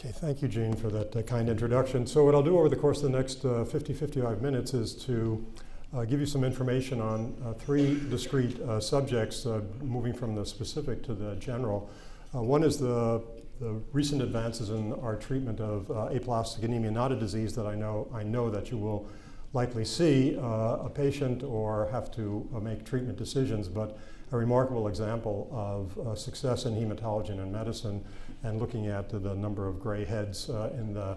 Okay, thank you, Gene, for that uh, kind introduction. So what I'll do over the course of the next uh, 50, 55 minutes is to uh, give you some information on uh, three discrete uh, subjects, uh, moving from the specific to the general. one is the, the, recent advances in our treatment of aplastic anemia, not a disease that I know, I know that you will likely see a patient or have to make treatment decisions, but a remarkable example of success in hematology and in medicine and looking at the number of gray heads uh, in the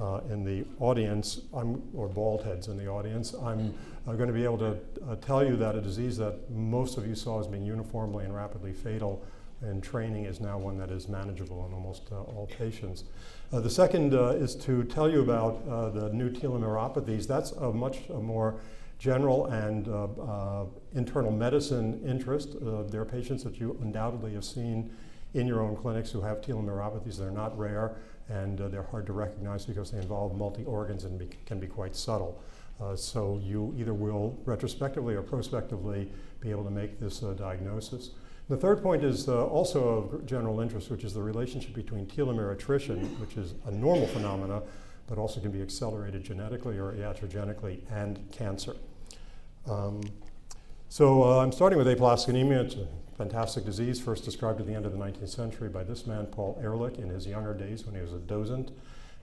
uh, in the audience, I'm, or bald heads in the audience, I'm uh, going to be able to uh, tell you that a disease that most of you saw as being uniformly and rapidly fatal in training is now one that is manageable in almost uh, all patients. Uh, the second is to tell you about the new telomeropathies. That's a much more general and internal medicine interest. there are patients that you undoubtedly have seen in your own clinics who have telomeropathies. They're not rare and uh, they're hard to recognize because they involve multi-organs and be, can be quite subtle. Uh, so you either will retrospectively or prospectively be able to make this uh, diagnosis. The third point is uh, also of general interest, which is the relationship between telomere attrition, which is a normal phenomena, but also can be accelerated genetically or iatrogenically, and cancer. Um, so uh, I'm starting with aplastic anemia. It's a fantastic disease, first described at the end of the 19th century by this man, Paul Ehrlich, in his younger days when he was a docent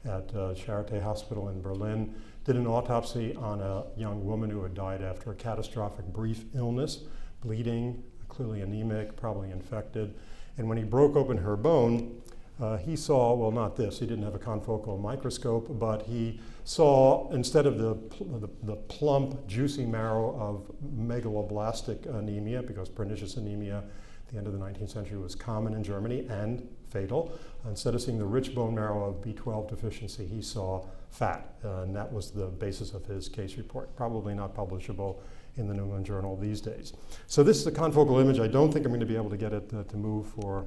at uh, Charité Hospital in Berlin. Did an autopsy on a young woman who had died after a catastrophic brief illness, bleeding, clearly anemic, probably infected. And when he broke open her bone, uh, he saw, well, not this, he didn't have a confocal microscope, but he saw, instead of the, the, the, plump, juicy marrow of megaloblastic anemia, because pernicious anemia at the end of the 19th century was common in Germany and fatal, instead of seeing the rich bone marrow of B12 deficiency, he saw fat, uh, and that was the basis of his case report. Probably not publishable in the New England Journal these days. So this is a confocal image. I don't think I'm going to be able to get it uh, to move for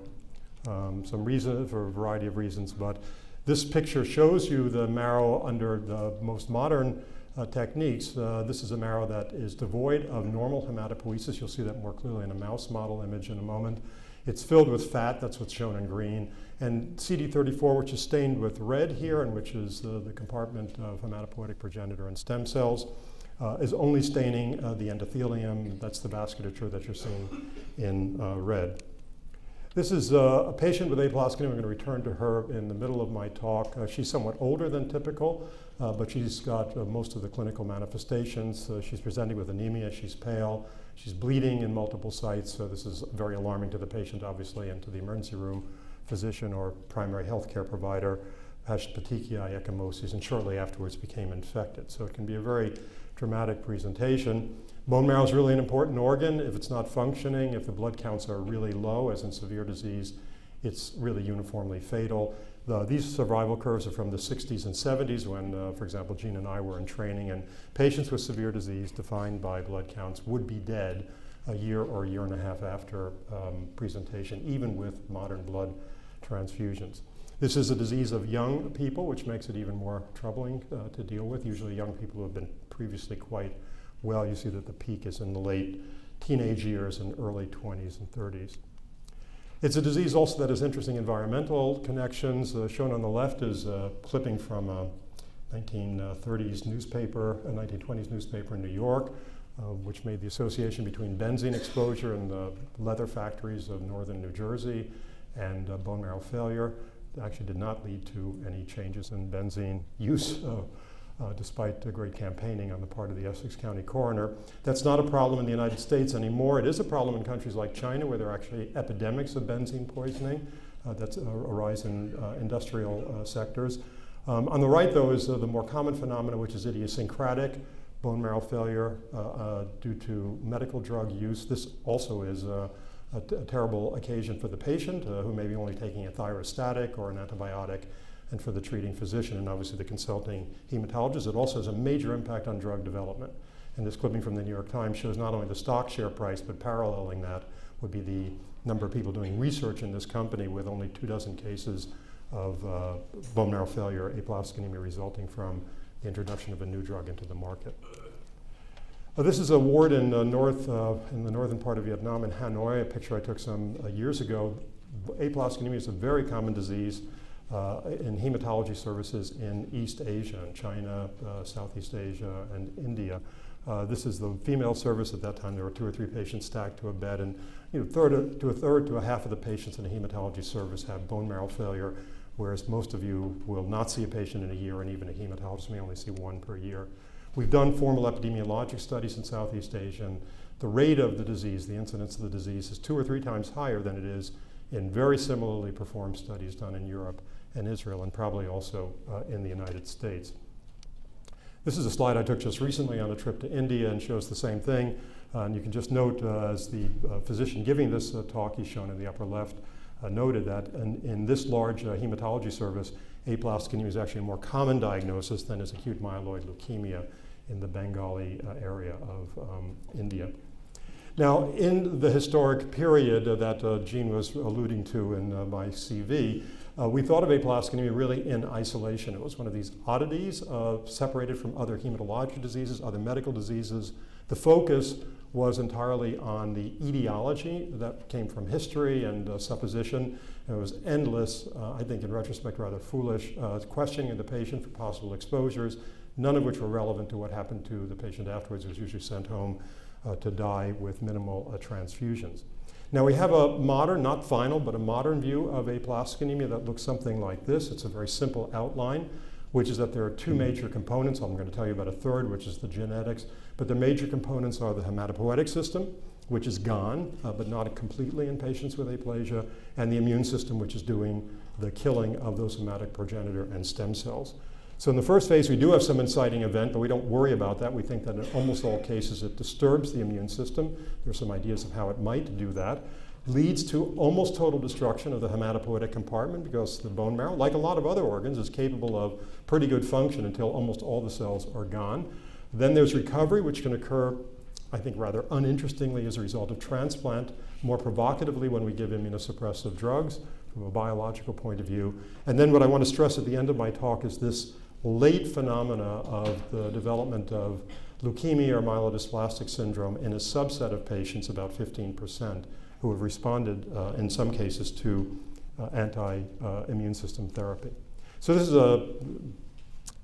um, some reason, for a variety of reasons, but this picture shows you the marrow under the most modern uh, techniques. Uh, this is a marrow that is devoid of normal hematopoiesis. You'll see that more clearly in a mouse model image in a moment. It's filled with fat, that's what's shown in green. And CD34, which is stained with red here, and which is uh, the compartment of hematopoietic progenitor and stem cells, uh, is only staining uh, the endothelium. That's the vasculature that you're seeing in uh, red. This is uh, a patient with anemia. I'm going to return to her in the middle of my talk. Uh, she's somewhat older than typical, uh, but she's got most of the clinical manifestations. She's presenting with anemia. She's pale. She's bleeding in multiple sites. So this is very alarming to the patient, obviously, and to the emergency room physician or primary health care provider. Has petechiae, ecchymosis, and shortly afterwards became infected. So it can be a very dramatic presentation. Bone marrow is really an important organ. If it's not functioning, if the blood counts are really low, as in severe disease, it's really uniformly fatal. The, these survival curves are from the 60s and 70s when, uh, for example, Gene and I were in training, and patients with severe disease defined by blood counts would be dead a year or a year and a half after um, presentation, even with modern blood transfusions. This is a disease of young people, which makes it even more troubling uh, to deal with. Usually young people who have been previously quite well. You see that the peak is in the late teenage years and early 20s and 30s. It's a disease also that has interesting environmental connections. Uh, shown on the left is a clipping from a 1930s newspaper, a 1920s newspaper in New York, uh, which made the association between benzene exposure in the leather factories of northern New Jersey and uh, bone marrow failure. It actually did not lead to any changes in benzene use uh, uh, despite great campaigning on the part of the Essex County coroner. That's not a problem in the United States anymore. It is a problem in countries like China where there are actually epidemics of benzene poisoning uh, that uh, arise in uh, industrial uh, sectors. Um, on the right, though, is uh, the more common phenomenon, which is idiosyncratic bone marrow failure due to medical drug use. This also is a, terrible occasion for the patient who may be only taking a thyrostatic or an antibiotic and for the treating physician and obviously the consulting hematologist. It also has a major impact on drug development. And this clipping from the New York Times shows not only the stock share price, but paralleling that would be the number of people doing research in this company with only two dozen cases of uh, bone marrow failure, aplastic anemia resulting from the introduction of a new drug into the market. Uh, this is a ward in, uh, north, uh, in the northern part of Vietnam, in Hanoi, a picture I took some uh, years ago. Aplastic anemia is a very common disease in hematology services in East Asia, in China, uh, Southeast Asia, and India. Uh, this is the female service. At that time, there were two or three patients stacked to a bed, and you know, third to a third to a half of the patients in the hematology service have bone marrow failure, whereas most of you will not see a patient in a year, and even a hematologist may only see one per year. We've done formal epidemiologic studies in Southeast Asia, and the rate of the disease, the incidence of the disease, is two or three times higher than it is in very similarly performed studies done in Europe and Israel, and probably also uh, in the United States. This is a slide I took just recently on a trip to India and shows the same thing. Uh, and you can just note uh, as the uh, physician giving this uh, talk, he's shown in the upper left, noted that in, in this large hematology service, aplastic anemia is actually a more common diagnosis than is acute myeloid leukemia in the Bengali area of um, India. Now, in the historic period that uh, Gene was alluding to in uh, my CV, uh, we thought of aplastic anemia really in isolation. It was one of these oddities uh, separated from other hematologic diseases, other medical diseases. The focus was entirely on the etiology that came from history and uh, supposition. it was endless, uh, I think in retrospect rather foolish, uh, questioning of the patient for possible exposures, none of which were relevant to what happened to the patient afterwards, who was usually sent home uh, to die with minimal transfusions. Now we have a modern, not final, but a modern view of aplastic anemia that looks something like this. It's a very simple outline, which is that there are two major components. I'm going to tell you about a third, which is the genetics. But the major components are the hematopoietic system, which is gone, uh, but not completely in patients with aplasia, and the immune system, which is doing the killing of those somatic progenitor and stem cells. So in the first phase, we do have some inciting event, but we don't worry about that. We think that in almost all cases, it disturbs the immune system. There are some ideas of how it might do that. Leads to almost total destruction of the hematopoietic compartment because the bone marrow, like a lot of other organs, is capable of pretty good function until almost all the cells are gone. Then there's recovery, which can occur, I think, rather uninterestingly as a result of transplant, more provocatively when we give immunosuppressive drugs from a biological point of view. And then what I want to stress at the end of my talk is this late phenomena of the development of leukemia or myelodysplastic syndrome in a subset of patients, about 15%, who have responded uh, in some cases to uh, anti-immune system therapy. So this is a,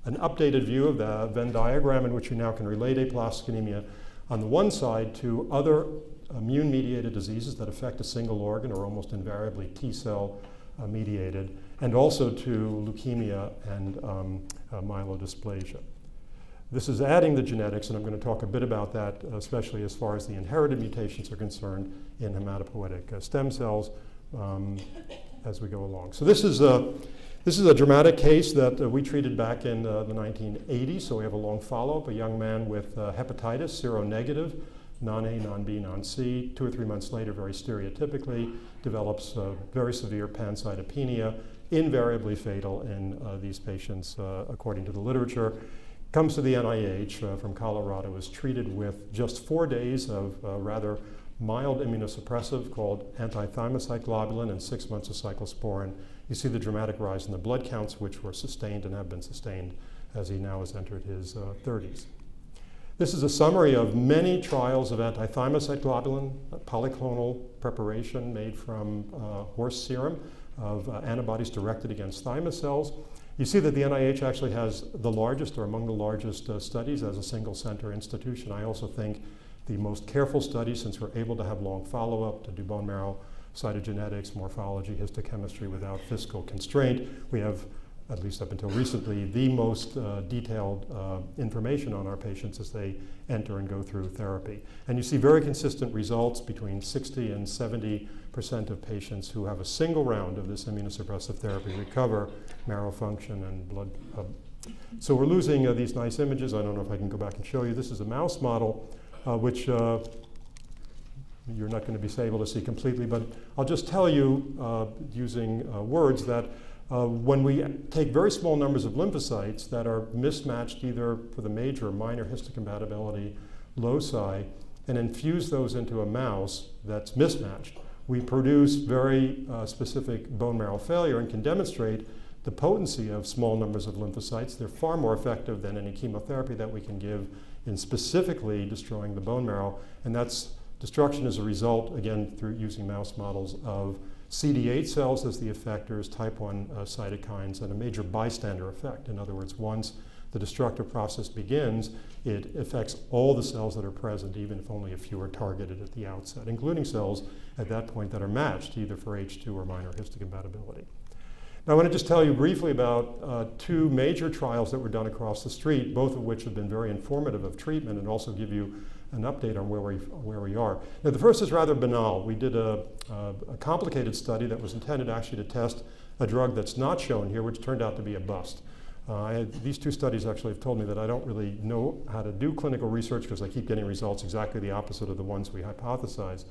an updated view of the Venn diagram in which you now can relate aplastic anemia on the one side to other immune-mediated diseases that affect a single organ or almost invariably T-cell mediated, and also to leukemia and um, uh, myelodysplasia. This is adding the genetics, and I'm going to talk a bit about that, especially as far as the inherited mutations are concerned in hematopoietic uh, stem cells um, as we go along. So this is a, this is a dramatic case that uh, we treated back in uh, the 1980s, so we have a long follow-up, a young man with uh, hepatitis, seronegative, non-A, non-B, non-C. Two or three months later, very stereotypically, develops very severe pancytopenia, invariably fatal in uh, these patients, uh, according to the literature. Comes to the NIH uh, from Colorado, is treated with just four days of rather mild immunosuppressive called anti-thymocyte globulin and six months of cyclosporin. You see the dramatic rise in the blood counts, which were sustained and have been sustained as he now has entered his uh, 30s. This is a summary of many trials of anti-thymocyte globulin, polyclonal preparation made from uh, horse serum of uh, antibodies directed against thymus cells. You see that the NIH actually has the largest or among the largest uh, studies as a single center institution. I also think the most careful study since we're able to have long follow-up to do bone marrow cytogenetics, morphology, histochemistry without fiscal constraint. We have at least up until recently, the most uh, detailed uh, information on our patients as they enter and go through therapy. And you see very consistent results between 60 and 70 percent of patients who have a single round of this immunosuppressive therapy recover marrow function and blood. Uh, so we're losing uh, these nice images. I don't know if I can go back and show you. This is a mouse model, uh, which uh, you're not going to be able to see completely, but I'll just tell you using words that when we take very small numbers of lymphocytes that are mismatched either for the major or minor histocompatibility loci and infuse those into a mouse that's mismatched, we produce very uh, specific bone marrow failure and can demonstrate the potency of small numbers of lymphocytes. They're far more effective than any chemotherapy that we can give in specifically destroying the bone marrow. And that's destruction as a result, again, through using mouse models of CD8 cells as the effectors, type 1 uh, cytokines, and a major bystander effect. In other words, once the destructive process begins, it affects all the cells that are present, even if only a few are targeted at the outset, including cells at that point that are matched either for H2 or minor histocompatibility. Now, I want to just tell you briefly about uh, two major trials that were done across the street, both of which have been very informative of treatment and also give you an update on where we, where we are. Now, the first is rather banal. We did a, a, a complicated study that was intended actually to test a drug that's not shown here, which turned out to be a bust. Uh, these two studies actually have told me that I don't really know how to do clinical research because I keep getting results exactly the opposite of the ones we hypothesized.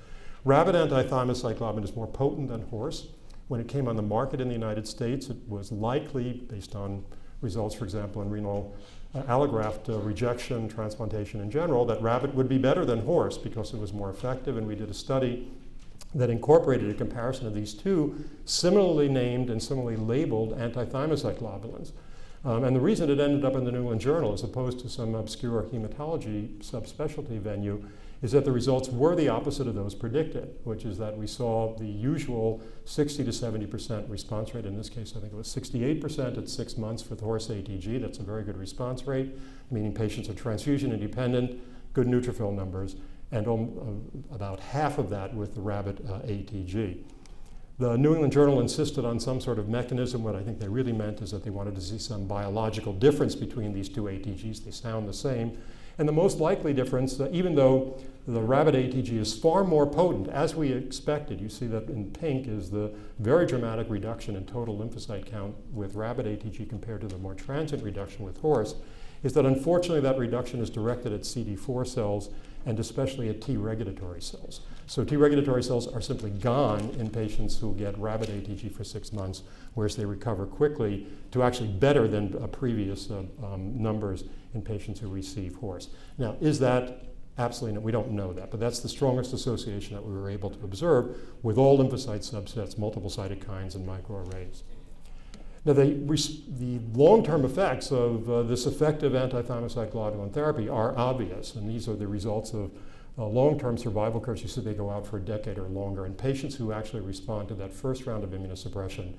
Rabbit antithymocyte globulin is more potent than horse. When it came on the market in the United States, it was likely, based on results, for example, in renal uh, allograft uh, rejection, transplantation in general, that rabbit would be better than horse because it was more effective. And we did a study that incorporated a comparison of these two similarly named and similarly labeled antithymocyte globulins. Um, and the reason it ended up in the New England Journal as opposed to some obscure hematology subspecialty venue is that the results were the opposite of those predicted, which is that we saw the usual 60 to 70% response rate. In this case, I think it was 68% at six months for the horse ATG. That's a very good response rate, meaning patients are transfusion independent, good neutrophil numbers, and uh, about half of that with the rabbit uh, ATG. The New England Journal insisted on some sort of mechanism. What I think they really meant is that they wanted to see some biological difference between these two ATGs. They sound the same. And the most likely difference, uh, even though the rabbit ATG is far more potent, as we expected, you see that in pink is the very dramatic reduction in total lymphocyte count with rabbit ATG compared to the more transient reduction with horse, is that unfortunately that reduction is directed at CD4 cells and especially at T regulatory cells. So T regulatory cells are simply gone in patients who get rabbit ATG for six months, whereas they recover quickly to actually better than uh, previous uh, um, numbers in patients who receive horse. Now, is that absolutely no, we don't know that, but that's the strongest association that we were able to observe with all lymphocyte subsets, multiple cytokines, and microarrays. Now, the, the long-term effects of uh, this effective antithymocyte globulin therapy are obvious, and these are the results of uh, long-term survival curves, you see they go out for a decade or longer. And patients who actually respond to that first round of immunosuppression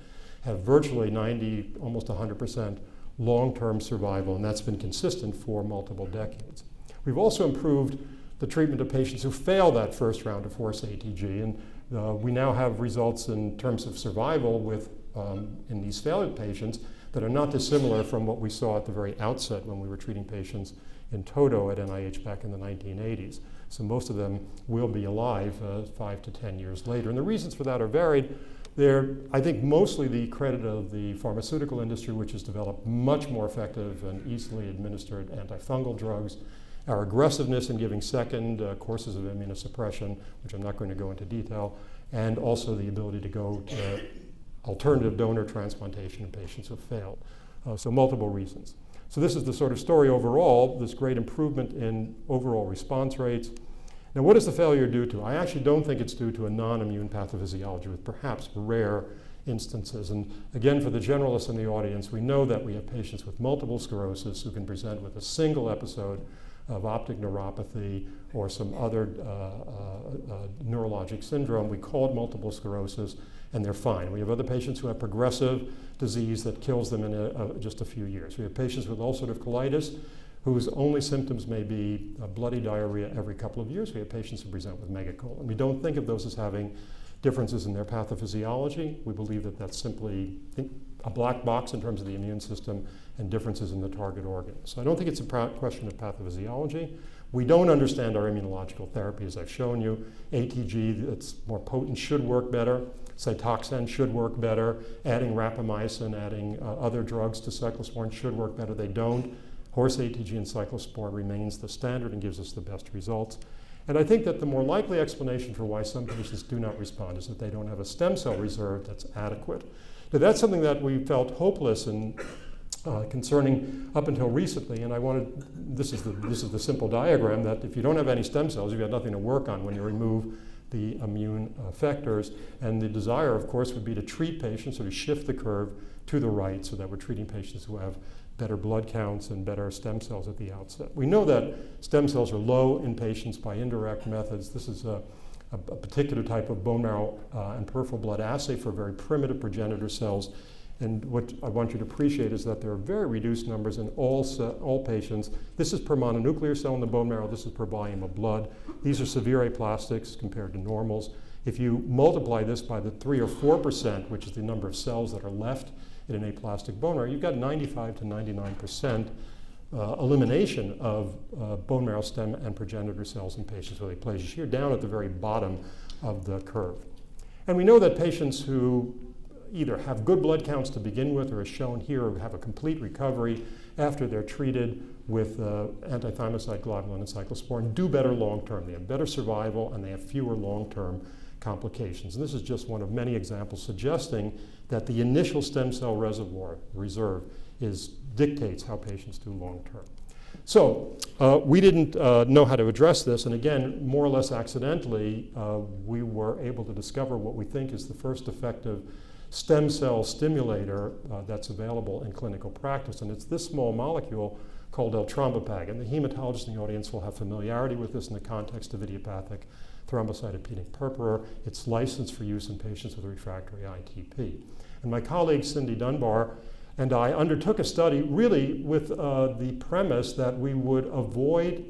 have virtually 90, almost 100% long-term survival, and that's been consistent for multiple decades. We've also improved the treatment of patients who fail that first round of horse ATG, and uh, we now have results in terms of survival with um, in these failed patients that are not dissimilar from what we saw at the very outset when we were treating patients in toto at NIH back in the 1980s. So most of them will be alive uh, five to 10 years later. And the reasons for that are varied. They're, I think, mostly the credit of the pharmaceutical industry, which has developed much more effective and easily administered antifungal drugs. Our aggressiveness in giving second uh, courses of immunosuppression, which I'm not going to go into detail, and also the ability to go to alternative donor transplantation in patients have failed. Uh, so multiple reasons. So this is the sort of story overall, this great improvement in overall response rates. Now what is the failure due to? I actually don't think it's due to a non-immune pathophysiology with perhaps rare instances. And again, for the generalists in the audience, we know that we have patients with multiple sclerosis who can present with a single episode of optic neuropathy or some other uh, uh, uh, neurologic syndrome. We call it multiple sclerosis and they're fine. We have other patients who have progressive disease that kills them in a, just a few years. We have patients with ulcerative colitis whose only symptoms may be bloody diarrhea every couple of years. We have patients who present with megacolon. We don't think of those as having differences in their pathophysiology. We believe that that's simply a black box in terms of the immune system and differences in the target organ. So I don't think it's a question of pathophysiology. We don't understand our immunological therapy, as I've shown you. ATG that's more potent should work better. Cytoxan should work better. Adding rapamycin, adding uh, other drugs to cyclosporin should work better. They don't. Horse ATG and cyclosporin remains the standard and gives us the best results. And I think that the more likely explanation for why some patients do not respond is that they don't have a stem cell reserve that's adequate. Now that's something that we felt hopeless and uh, concerning up until recently, and I wanted, this is, the, this is the simple diagram that if you don't have any stem cells, you've got nothing to work on when you remove the immune effectors. And the desire, of course, would be to treat patients or to shift the curve to the right so that we're treating patients who have better blood counts and better stem cells at the outset. We know that stem cells are low in patients by indirect methods. This is a, a, a particular type of bone marrow uh, and peripheral blood assay for very primitive progenitor cells. And what I want you to appreciate is that there are very reduced numbers in all, all patients. This is per mononuclear cell in the bone marrow. This is per volume of blood. These are severe aplastics compared to normals. If you multiply this by the 3 or 4%, which is the number of cells that are left in an aplastic bone marrow, you've got 95 to 99% uh, elimination of uh, bone marrow stem and progenitor cells in patients with aplasia here down at the very bottom of the curve. And we know that patients who either have good blood counts to begin with or as shown here have a complete recovery after they're treated with uh, anti-thymocyte globulin and cyclosporin do better long term. They have better survival and they have fewer long term complications. And this is just one of many examples suggesting that the initial stem cell reservoir reserve is dictates how patients do long term. So uh, we didn't uh, know how to address this, and again, more or less accidentally, uh, we were able to discover what we think is the first effective stem cell stimulator uh, that's available in clinical practice, and it's this small molecule called eltrombopag, and the hematologist in the audience will have familiarity with this in the context of idiopathic thrombocytopenic purpura. It's licensed for use in patients with refractory ITP. And my colleague Cindy Dunbar and I undertook a study really with uh, the premise that we would avoid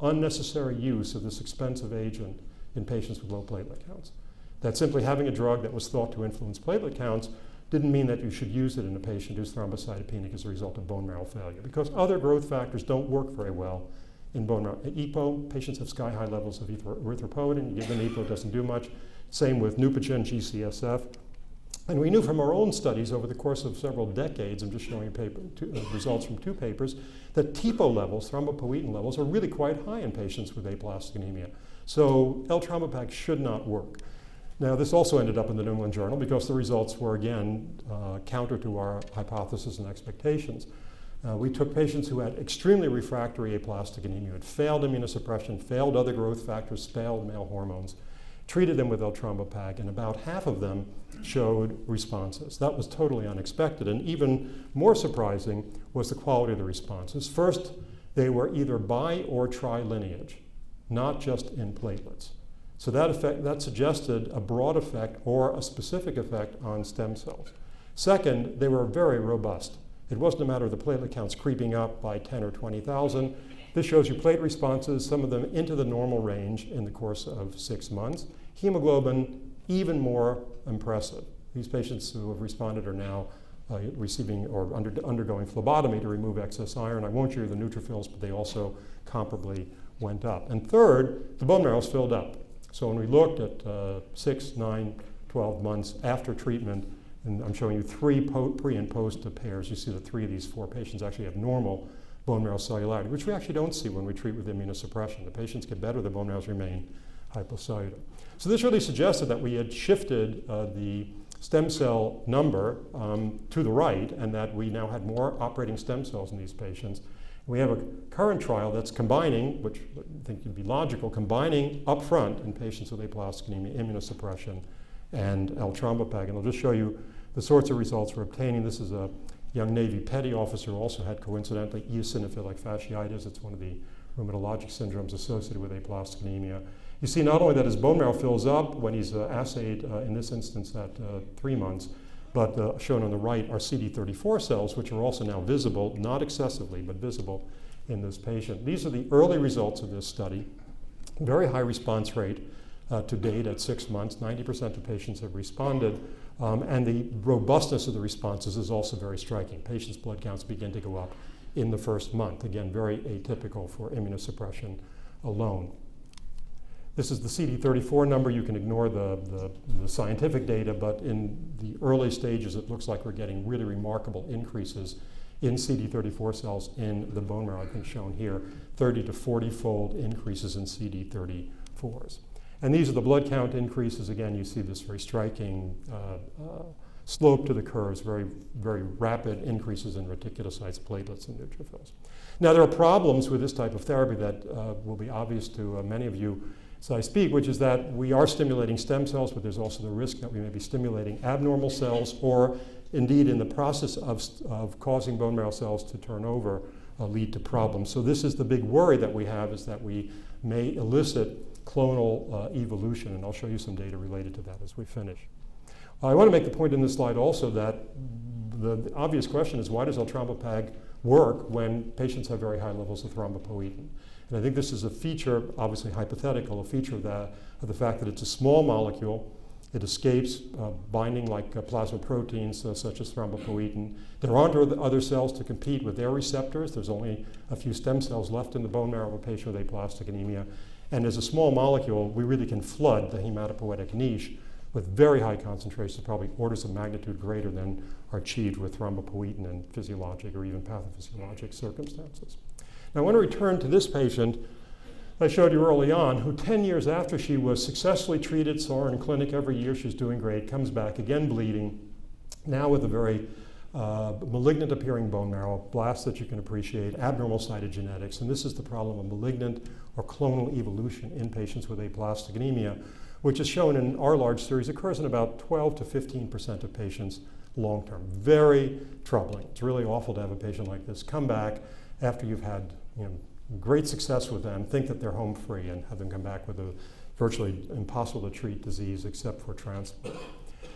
unnecessary use of this expensive agent in patients with low platelet counts. That simply having a drug that was thought to influence platelet counts didn't mean that you should use it in a patient who's thrombocytopenic as a result of bone marrow failure because other growth factors don't work very well in bone marrow. EPO, patients have sky high levels of erythropoietin. You give them EPO, doesn't do much. Same with Neupogen, GCSF. And we knew from our own studies over the course of several decades, I'm just showing you paper, two, uh, results from two papers, that TPO levels, thrombopoietin levels, are really quite high in patients with aplastic anemia. So eltrombopag should not work. Now, this also ended up in the New England Journal because the results were, again, uh, counter to our hypothesis and expectations. Uh, we took patients who had extremely refractory aplastic anemia, had failed immunosuppression, failed other growth factors, failed male hormones, treated them with eltrombopag, and about half of them showed responses. That was totally unexpected, and even more surprising was the quality of the responses. First, they were either bi or tri-lineage, not just in platelets. So that, effect, that suggested a broad effect or a specific effect on stem cells. Second, they were very robust. It wasn't a matter of the platelet counts creeping up by 10 or 20,000. This shows you plate responses, some of them into the normal range in the course of six months. Hemoglobin, even more impressive. These patients who have responded are now uh, receiving or under, undergoing phlebotomy to remove excess iron. I won't show you the neutrophils, but they also comparably went up. And third, the bone marrow is filled up. So when we looked at uh, six, nine, 12 months after treatment, and I'm showing you three pre and post pairs, you see that three of these four patients actually have normal bone marrow cellularity, which we actually don't see when we treat with immunosuppression. The patients get better, the bone marrows remain hypocellular. So this really suggested that we had shifted uh, the stem cell number um, to the right and that we now had more operating stem cells in these patients we have a current trial that's combining, which I think would be logical, combining upfront in patients with aplastic anemia immunosuppression and eltrombopag. And I'll just show you the sorts of results we're obtaining. This is a young Navy petty officer who also had coincidentally eosinophilic fasciitis. It's one of the rheumatologic syndromes associated with aplastic anemia. You see not only that his bone marrow fills up when he's uh, assayed, uh, in this instance at uh, three months, but uh, shown on the right are CD34 cells, which are also now visible, not excessively, but visible in this patient. These are the early results of this study. Very high response rate uh, to date at six months. 90% of patients have responded. Um, and the robustness of the responses is also very striking. Patients' blood counts begin to go up in the first month. Again, very atypical for immunosuppression alone. This is the CD34 number. You can ignore the, the, the, scientific data, but in the early stages, it looks like we're getting really remarkable increases in CD34 cells in the bone marrow, I think shown here, 30 to 40 fold increases in CD34s. And these are the blood count increases. Again, you see this very striking uh, uh, slope to the curves, very, very rapid increases in reticulocytes, platelets, and neutrophils. Now, there are problems with this type of therapy that uh, will be obvious to uh, many of you so I speak, which is that we are stimulating stem cells, but there's also the risk that we may be stimulating abnormal cells or indeed in the process of, of causing bone marrow cells to turn over uh, lead to problems. So this is the big worry that we have is that we may elicit clonal uh, evolution, and I'll show you some data related to that as we finish. I want to make the point in this slide also that the, the obvious question is why does eltrombopag work when patients have very high levels of thrombopoietin? And I think this is a feature, obviously hypothetical, a feature of, that, of the fact that it's a small molecule it escapes uh, binding like uh, plasma proteins uh, such as thrombopoietin. There aren't other cells to compete with their receptors. There's only a few stem cells left in the bone marrow of a patient with aplastic anemia. And as a small molecule, we really can flood the hematopoietic niche with very high concentrations, probably orders of magnitude greater than are achieved with thrombopoietin in physiologic or even pathophysiologic circumstances. Now, I want to return to this patient I showed you early on, who 10 years after she was successfully treated, saw her in clinic every year, she's doing great, comes back, again bleeding, now with a very uh, malignant appearing bone marrow, blasts that you can appreciate, abnormal cytogenetics, and this is the problem of malignant or clonal evolution in patients with aplastic anemia, which is shown in our large series, occurs in about 12 to 15% of patients long term. Very troubling. It's really awful to have a patient like this come back after you've had you know, great success with them, think that they're home free, and have them come back with a virtually impossible to treat disease except for transplant.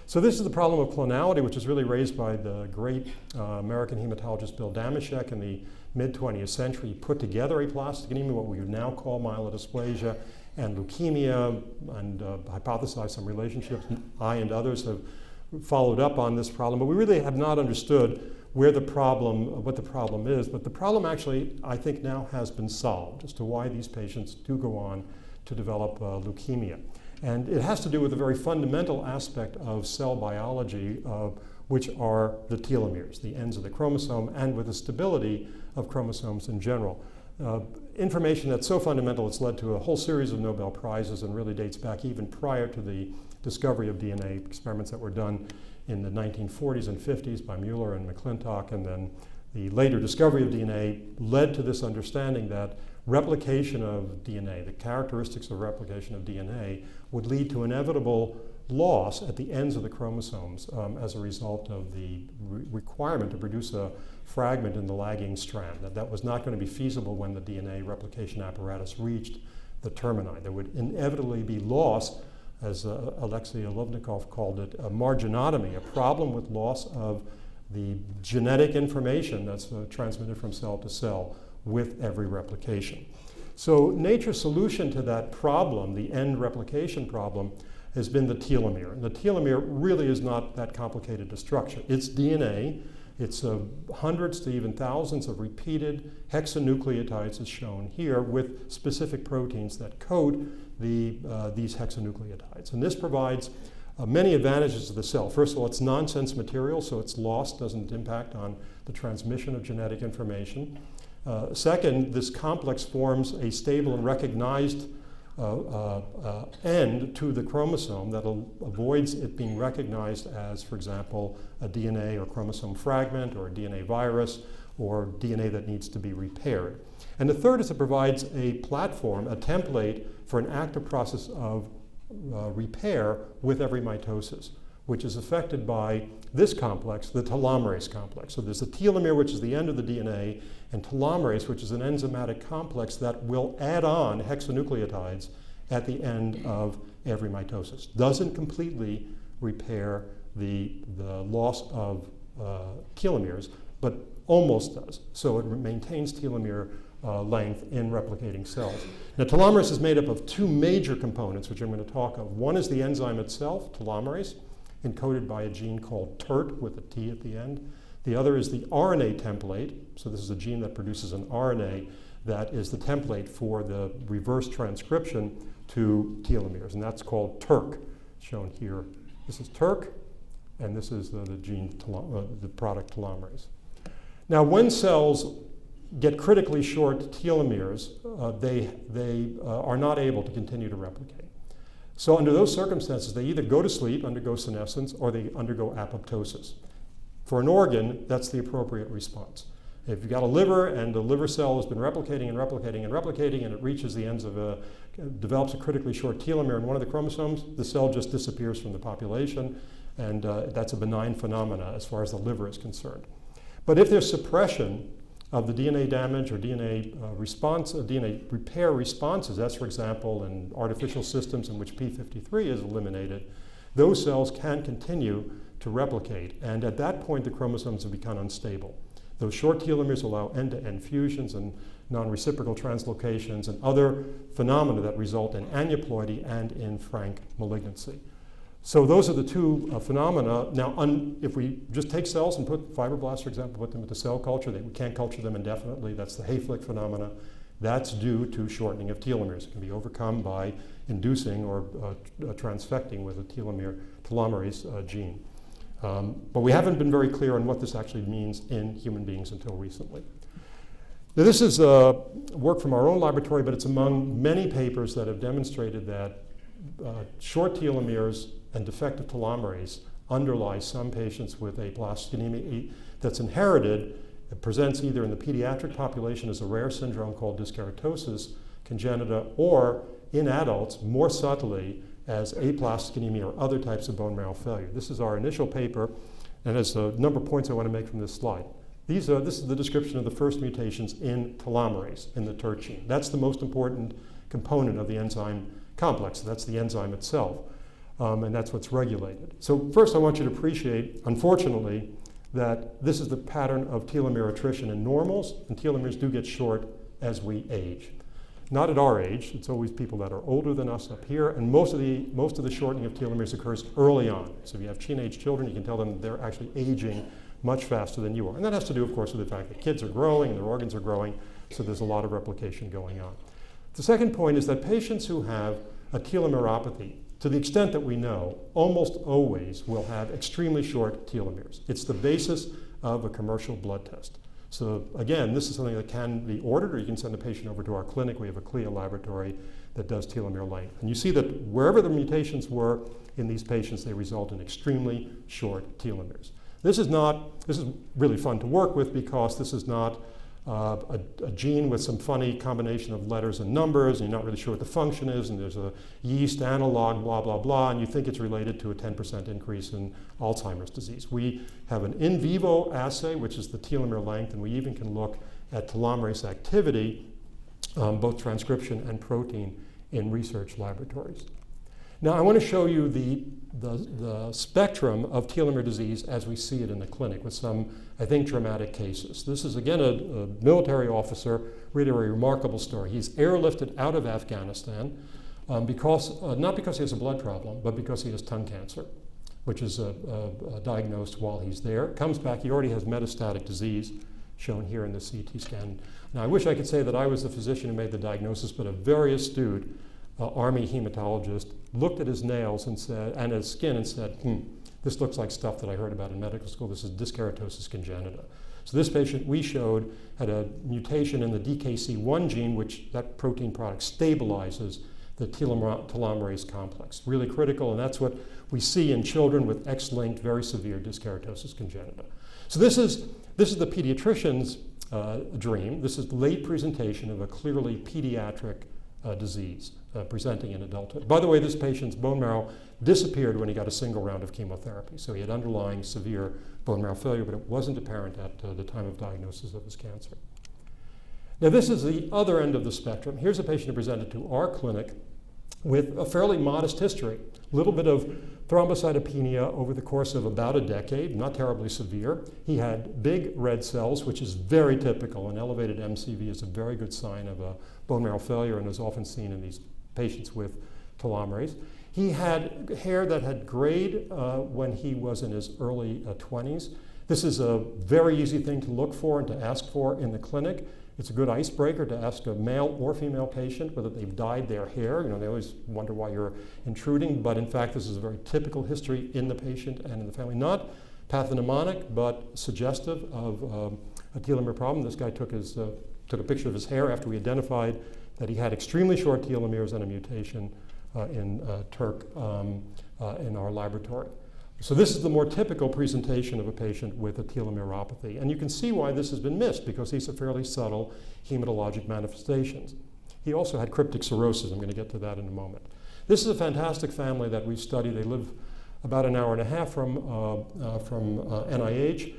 So this is the problem of clonality, which was really raised by the great uh, American hematologist Bill Dameshek in the mid-20th century. He put together aplastic anemia, what we would now call myelodysplasia, and leukemia, and uh, hypothesized some relationships. I and others have followed up on this problem, but we really have not understood where the problem, what the problem is. But the problem actually, I think now has been solved as to why these patients do go on to develop uh, leukemia. And it has to do with a very fundamental aspect of cell biology, uh, which are the telomeres, the ends of the chromosome, and with the stability of chromosomes in general. Uh, information that's so fundamental it's led to a whole series of Nobel Prizes and really dates back even prior to the discovery of DNA experiments that were done in the 1940s and 50s by Muller and McClintock, and then the later discovery of DNA led to this understanding that replication of DNA, the characteristics of replication of DNA, would lead to inevitable loss at the ends of the chromosomes um, as a result of the re requirement to produce a fragment in the lagging strand. That that was not going to be feasible when the DNA replication apparatus reached the termini. There would inevitably be loss as uh, Alexei Olovnikov called it, a marginotomy, a problem with loss of the genetic information that's uh, transmitted from cell to cell with every replication. So nature's solution to that problem, the end replication problem, has been the telomere. And the telomere really is not that complicated a structure. It's DNA. It's uh, hundreds to even thousands of repeated hexanucleotides as shown here with specific proteins that code the, uh, these hexanucleotides. And this provides uh, many advantages to the cell. First of all, it's nonsense material, so its loss doesn't impact on the transmission of genetic information. Uh, second, this complex forms a stable and recognized uh, uh, uh, end to the chromosome that avoids it being recognized as, for example, a DNA or chromosome fragment or a DNA virus or DNA that needs to be repaired. And the third is it provides a platform, a template for an active process of uh, repair with every mitosis, which is affected by this complex, the telomerase complex. So there's the telomere, which is the end of the DNA, and telomerase, which is an enzymatic complex that will add on hexanucleotides at the end of every mitosis. Doesn't completely repair the, the loss of uh, telomeres, but almost does. So it maintains telomere uh, length in replicating cells. Now telomerase is made up of two major components, which I'm going to talk of. One is the enzyme itself, telomerase, encoded by a gene called TERT with a T at the end. The other is the RNA template. So this is a gene that produces an RNA that is the template for the reverse transcription to telomeres, and that's called TERC, shown here. This is TERC, and this is the, the gene, uh, the product telomerase. Now, when cells get critically short telomeres, uh, they, they uh, are not able to continue to replicate. So under those circumstances, they either go to sleep, undergo senescence, or they undergo apoptosis. For an organ, that's the appropriate response. If you've got a liver and the liver cell has been replicating and replicating and replicating and it reaches the ends of a, develops a critically short telomere in one of the chromosomes, the cell just disappears from the population and uh, that's a benign phenomena as far as the liver is concerned. But if there's suppression of the DNA damage or DNA uh, response, uh, DNA repair responses, that's for example in artificial systems in which P53 is eliminated, those cells can continue to replicate. And at that point, the chromosomes have become unstable. Those short telomeres allow end-to-end fusions and non-reciprocal translocations and other phenomena that result in aneuploidy and in frank malignancy. So those are the two uh, phenomena. Now, if we just take cells and put fibroblasts, for example, put them into cell culture, they, we can't culture them indefinitely. That's the Hayflick phenomena. That's due to shortening of telomeres. It can be overcome by inducing or uh, transfecting with a telomere, telomerase uh, gene. Um, but we haven't been very clear on what this actually means in human beings until recently. Now, this is uh, work from our own laboratory, but it's among many papers that have demonstrated that uh, short telomeres and defective telomerase underlies some patients with aplastic anemia that's inherited. It presents either in the pediatric population as a rare syndrome called dyskeratosis congenita or in adults more subtly as aplastic anemia or other types of bone marrow failure. This is our initial paper and there's a number of points I want to make from this slide. These are, this is the description of the first mutations in telomerase, in the TERT gene. That's the most important component of the enzyme complex. That's the enzyme itself, um, and that's what's regulated. So first I want you to appreciate, unfortunately, that this is the pattern of telomere attrition in normals, and telomeres do get short as we age. Not at our age, it's always people that are older than us up here, and most of the, most of the shortening of telomeres occurs early on. So if you have teenage children, you can tell them they're actually aging much faster than you are. And that has to do, of course, with the fact that kids are growing and their organs are growing, so there's a lot of replication going on. The second point is that patients who have a telomeropathy, to the extent that we know, almost always will have extremely short telomeres. It's the basis of a commercial blood test. So again, this is something that can be ordered or you can send a patient over to our clinic. We have a CLIA laboratory that does telomere length. And you see that wherever the mutations were in these patients, they result in extremely short telomeres. This is not, this is really fun to work with because this is not uh, a, a, gene with some funny combination of letters and numbers, and you're not really sure what the function is, and there's a yeast analog, blah, blah, blah, and you think it's related to a 10% increase in Alzheimer's disease. We have an in vivo assay, which is the telomere length, and we even can look at telomerase activity, um, both transcription and protein, in research laboratories. Now, I want to show you the, the, the, spectrum of telomere disease as we see it in the clinic with some, I think, dramatic cases. This is, again, a, a military officer, really a remarkable story. He's airlifted out of Afghanistan um, because, uh, not because he has a blood problem, but because he has tongue cancer, which is diagnosed while he's there. Comes back, he already has metastatic disease, shown here in the CT scan. Now, I wish I could say that I was the physician who made the diagnosis, but a very astute uh, Army hematologist looked at his nails and said, and his skin and said, hmm, this looks like stuff that I heard about in medical school. This is dyskeratosis congenita. So this patient we showed had a mutation in the DKC1 gene, which that protein product stabilizes the telomerase complex. Really critical, and that's what we see in children with X-linked, very severe dyskeratosis congenita. So this is, this is the pediatrician's uh, dream. This is late presentation of a clearly pediatric uh, disease uh, presenting in adulthood. By the way, this patient's bone marrow disappeared when he got a single round of chemotherapy. So he had underlying severe bone marrow failure, but it wasn't apparent at uh, the time of diagnosis of his cancer. Now, this is the other end of the spectrum. Here's a patient who presented to our clinic with a fairly modest history. A little bit of thrombocytopenia over the course of about a decade, not terribly severe. He had big red cells, which is very typical. An elevated MCV is a very good sign of a bone marrow failure and is often seen in these patients with telomerase. He had hair that had grayed uh, when he was in his early uh, 20s. This is a very easy thing to look for and to ask for in the clinic. It's a good icebreaker to ask a male or female patient whether they've dyed their hair. You know, they always wonder why you're intruding, but in fact, this is a very typical history in the patient and in the family. Not pathognomonic, but suggestive of um, a telomere problem. This guy took, his, uh, took a picture of his hair after we identified that he had extremely short telomeres and a mutation uh, in uh, um, uh, in our laboratory. So this is the more typical presentation of a patient with a telomeropathy. And you can see why this has been missed because these are fairly subtle hematologic manifestations. He also had cryptic cirrhosis. I'm going to get to that in a moment. This is a fantastic family that we study. They live about an hour and a half from, uh, uh, from uh, NIH.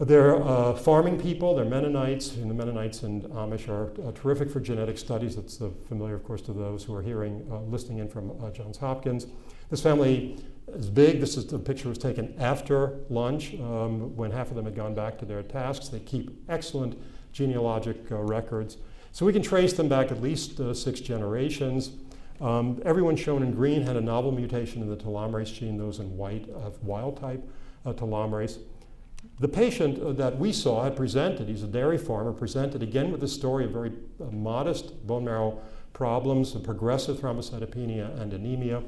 They're uh, farming people, they're Mennonites, and the Mennonites and Amish are uh, terrific for genetic studies. That's uh, familiar, of course, to those who are hearing, uh, listening in from uh, Johns Hopkins. This family is big. This is the picture was taken after lunch um, when half of them had gone back to their tasks. They keep excellent genealogic uh, records. So we can trace them back at least six generations. Um, everyone shown in green had a novel mutation in the telomerase gene, those in white of wild type telomerase. The patient uh, that we saw had presented, he's a dairy farmer, presented again with a story of very uh, modest bone marrow problems, progressive thrombocytopenia and anemia,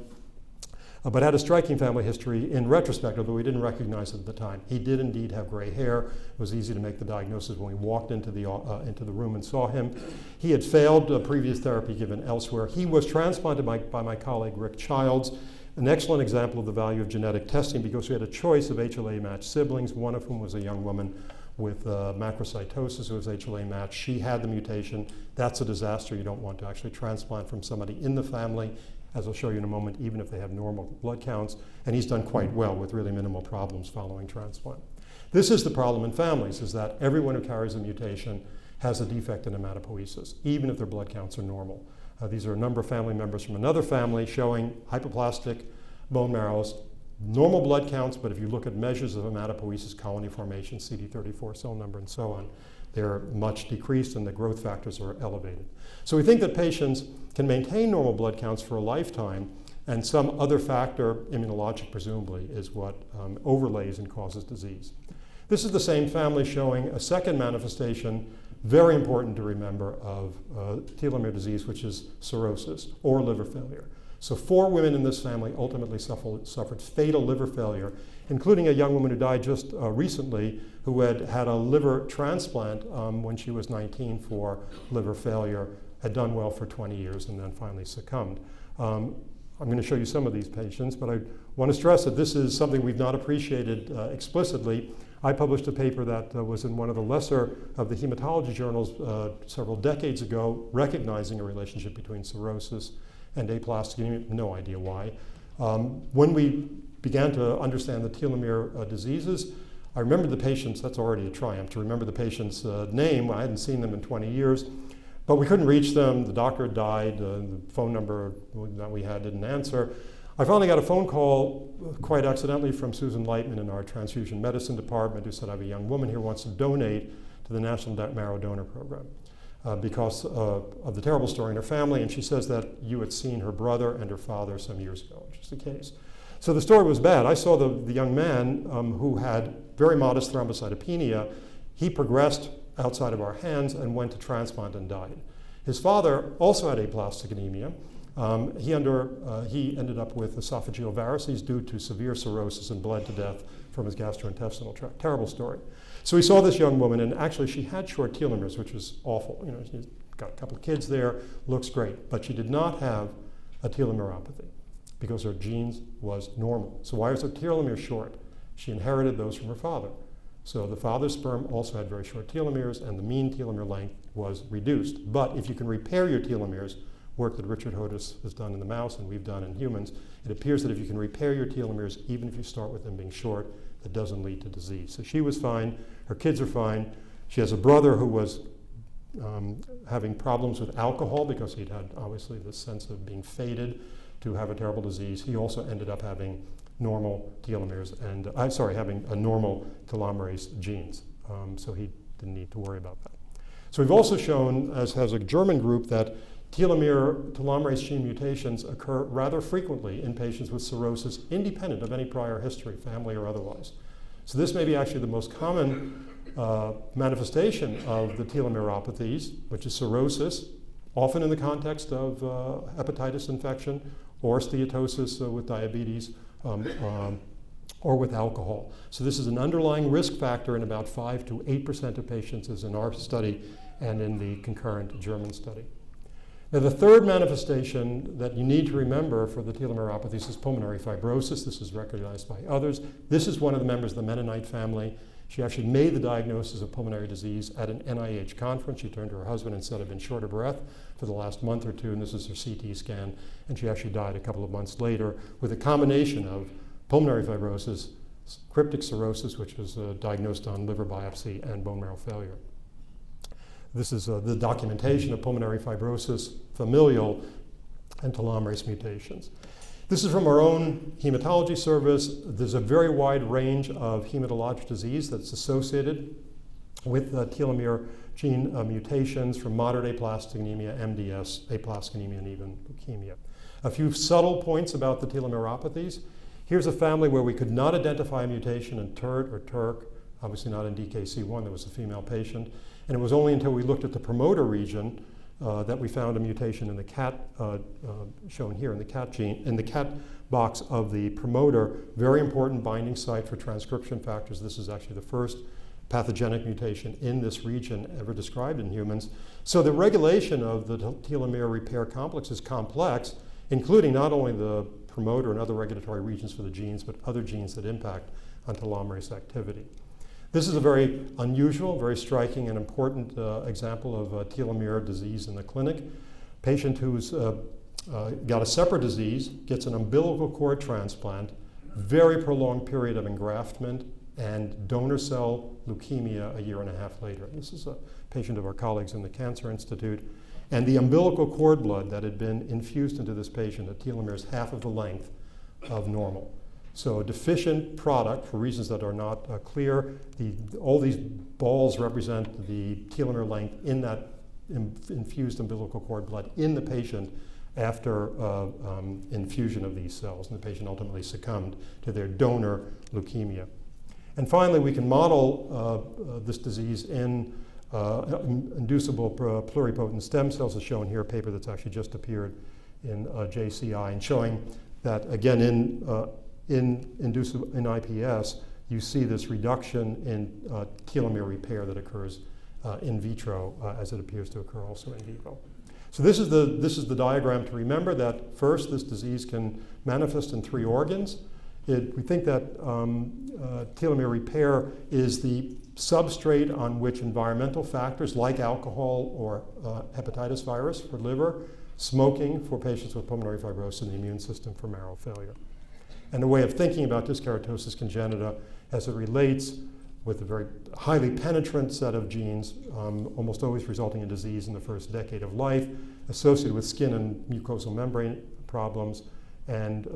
uh, but had a striking family history in retrospect, although we didn't recognize it at the time. He did indeed have gray hair. It was easy to make the diagnosis when we walked into the, uh, into the room and saw him. He had failed uh, previous therapy given elsewhere. He was transplanted by, by my colleague Rick Childs an excellent example of the value of genetic testing because we had a choice of HLA matched siblings, one of whom was a young woman with uh, macrocytosis who was HLA matched. She had the mutation. That's a disaster. You don't want to actually transplant from somebody in the family, as I'll show you in a moment, even if they have normal blood counts. And he's done quite well with really minimal problems following transplant. This is the problem in families, is that everyone who carries a mutation has a defect in hematopoiesis, even if their blood counts are normal. Uh, these are a number of family members from another family showing hypoplastic bone marrows, normal blood counts, but if you look at measures of hematopoiesis, colony formation, CD34 cell number, and so on, they're much decreased and the growth factors are elevated. So we think that patients can maintain normal blood counts for a lifetime and some other factor, immunologic presumably, is what um, overlays and causes disease. This is the same family showing a second manifestation very important to remember of uh, telomere disease, which is cirrhosis or liver failure. So four women in this family ultimately suffered, suffered fatal liver failure, including a young woman who died just uh, recently who had had a liver transplant um, when she was 19 for liver failure, had done well for 20 years, and then finally succumbed. Um, I'm going to show you some of these patients, but I want to stress that this is something we've not appreciated uh, explicitly. I published a paper that uh, was in one of the lesser of the hematology journals uh, several decades ago, recognizing a relationship between cirrhosis and aplastic anemia, no idea why. Um, when we began to understand the telomere uh, diseases, I remember the patients, that's already a triumph, to remember the patient's uh, name. I hadn't seen them in 20 years, but we couldn't reach them. The doctor died, uh, the phone number that we had didn't answer. I finally got a phone call quite accidentally from Susan Leitman in our transfusion medicine department who said, I have a young woman here who wants to donate to the National Marrow Donor Program uh, because uh, of the terrible story in her family. And she says that you had seen her brother and her father some years ago, which is the case. So the story was bad. I saw the, the young man um, who had very modest thrombocytopenia. He progressed outside of our hands and went to transplant and died. His father also had aplastic anemia. Um, he, under, uh, he ended up with esophageal varices due to severe cirrhosis and bled to death from his gastrointestinal tract. Terrible story. So he saw this young woman, and actually she had short telomeres, which was awful. You know, she's got a couple of kids there, looks great, but she did not have a telomeropathy because her genes was normal. So why was her telomere short? She inherited those from her father. So the father's sperm also had very short telomeres, and the mean telomere length was reduced. But if you can repair your telomeres, work that Richard Hodes has done in the mouse and we've done in humans, it appears that if you can repair your telomeres, even if you start with them being short, that doesn't lead to disease. So she was fine, her kids are fine. She has a brother who was um, having problems with alcohol because he'd had obviously this sense of being fated to have a terrible disease. He also ended up having normal telomeres and, I'm sorry, having a normal telomerase genes. Um, so he didn't need to worry about that. So we've also shown, as has a German group, that telomere telomerase gene mutations occur rather frequently in patients with cirrhosis independent of any prior history, family or otherwise. So this may be actually the most common uh, manifestation of the telomeropathies, which is cirrhosis, often in the context of uh, hepatitis infection or steatosis uh, with diabetes um, um, or with alcohol. So this is an underlying risk factor in about 5 to 8% of patients as in our study and in the concurrent German study. Now, the third manifestation that you need to remember for the telomeropathies is pulmonary fibrosis. This is recognized by others. This is one of the members of the Mennonite family. She actually made the diagnosis of pulmonary disease at an NIH conference. She turned to her husband and said, I've been short of breath for the last month or two, and this is her CT scan. And she actually died a couple of months later with a combination of pulmonary fibrosis, cryptic cirrhosis, which was uh, diagnosed on liver biopsy, and bone marrow failure. This is uh, the documentation of pulmonary fibrosis, familial, and telomerase mutations. This is from our own hematology service. There's a very wide range of hematologic disease that's associated with uh, telomere gene uh, mutations from moderate aplastic anemia, MDS, aplastic anemia, and even leukemia. A few subtle points about the telomeropathies. Here's a family where we could not identify a mutation in TERT or TERC, obviously not in DKC1, there was a female patient. And it was only until we looked at the promoter region uh, that we found a mutation in the CAT, uh, uh, shown here in the CAT gene, in the CAT box of the promoter, very important binding site for transcription factors. This is actually the first pathogenic mutation in this region ever described in humans. So the regulation of the telomere repair complex is complex, including not only the promoter and other regulatory regions for the genes, but other genes that impact on telomerase activity. This is a very unusual, very striking and important uh, example of uh, telomere disease in the clinic. Patient who's uh, uh, got a separate disease, gets an umbilical cord transplant, very prolonged period of engraftment, and donor cell leukemia a year and a half later. This is a patient of our colleagues in the Cancer Institute. And the umbilical cord blood that had been infused into this patient, a telomere is half of the length of normal. So a deficient product, for reasons that are not uh, clear, the, all these balls represent the telomere length in that in, infused umbilical cord blood in the patient after uh, um, infusion of these cells. And the patient ultimately succumbed to their donor leukemia. And finally, we can model uh, uh, this disease in uh, inducible pluripotent stem cells as shown here, a paper that's actually just appeared in JCI and showing that again in, in, inducible, in IPS, you see this reduction in uh, telomere repair that occurs uh, in vitro uh, as it appears to occur also in vivo. So this is, the, this is the diagram to remember that first this disease can manifest in three organs. It, we think that um, uh, telomere repair is the substrate on which environmental factors like alcohol or uh, hepatitis virus for liver, smoking for patients with pulmonary fibrosis, and the immune system for marrow failure. And a way of thinking about dyskeratosis congenita as it relates with a very highly penetrant set of genes, um, almost always resulting in disease in the first decade of life, associated with skin and mucosal membrane problems, and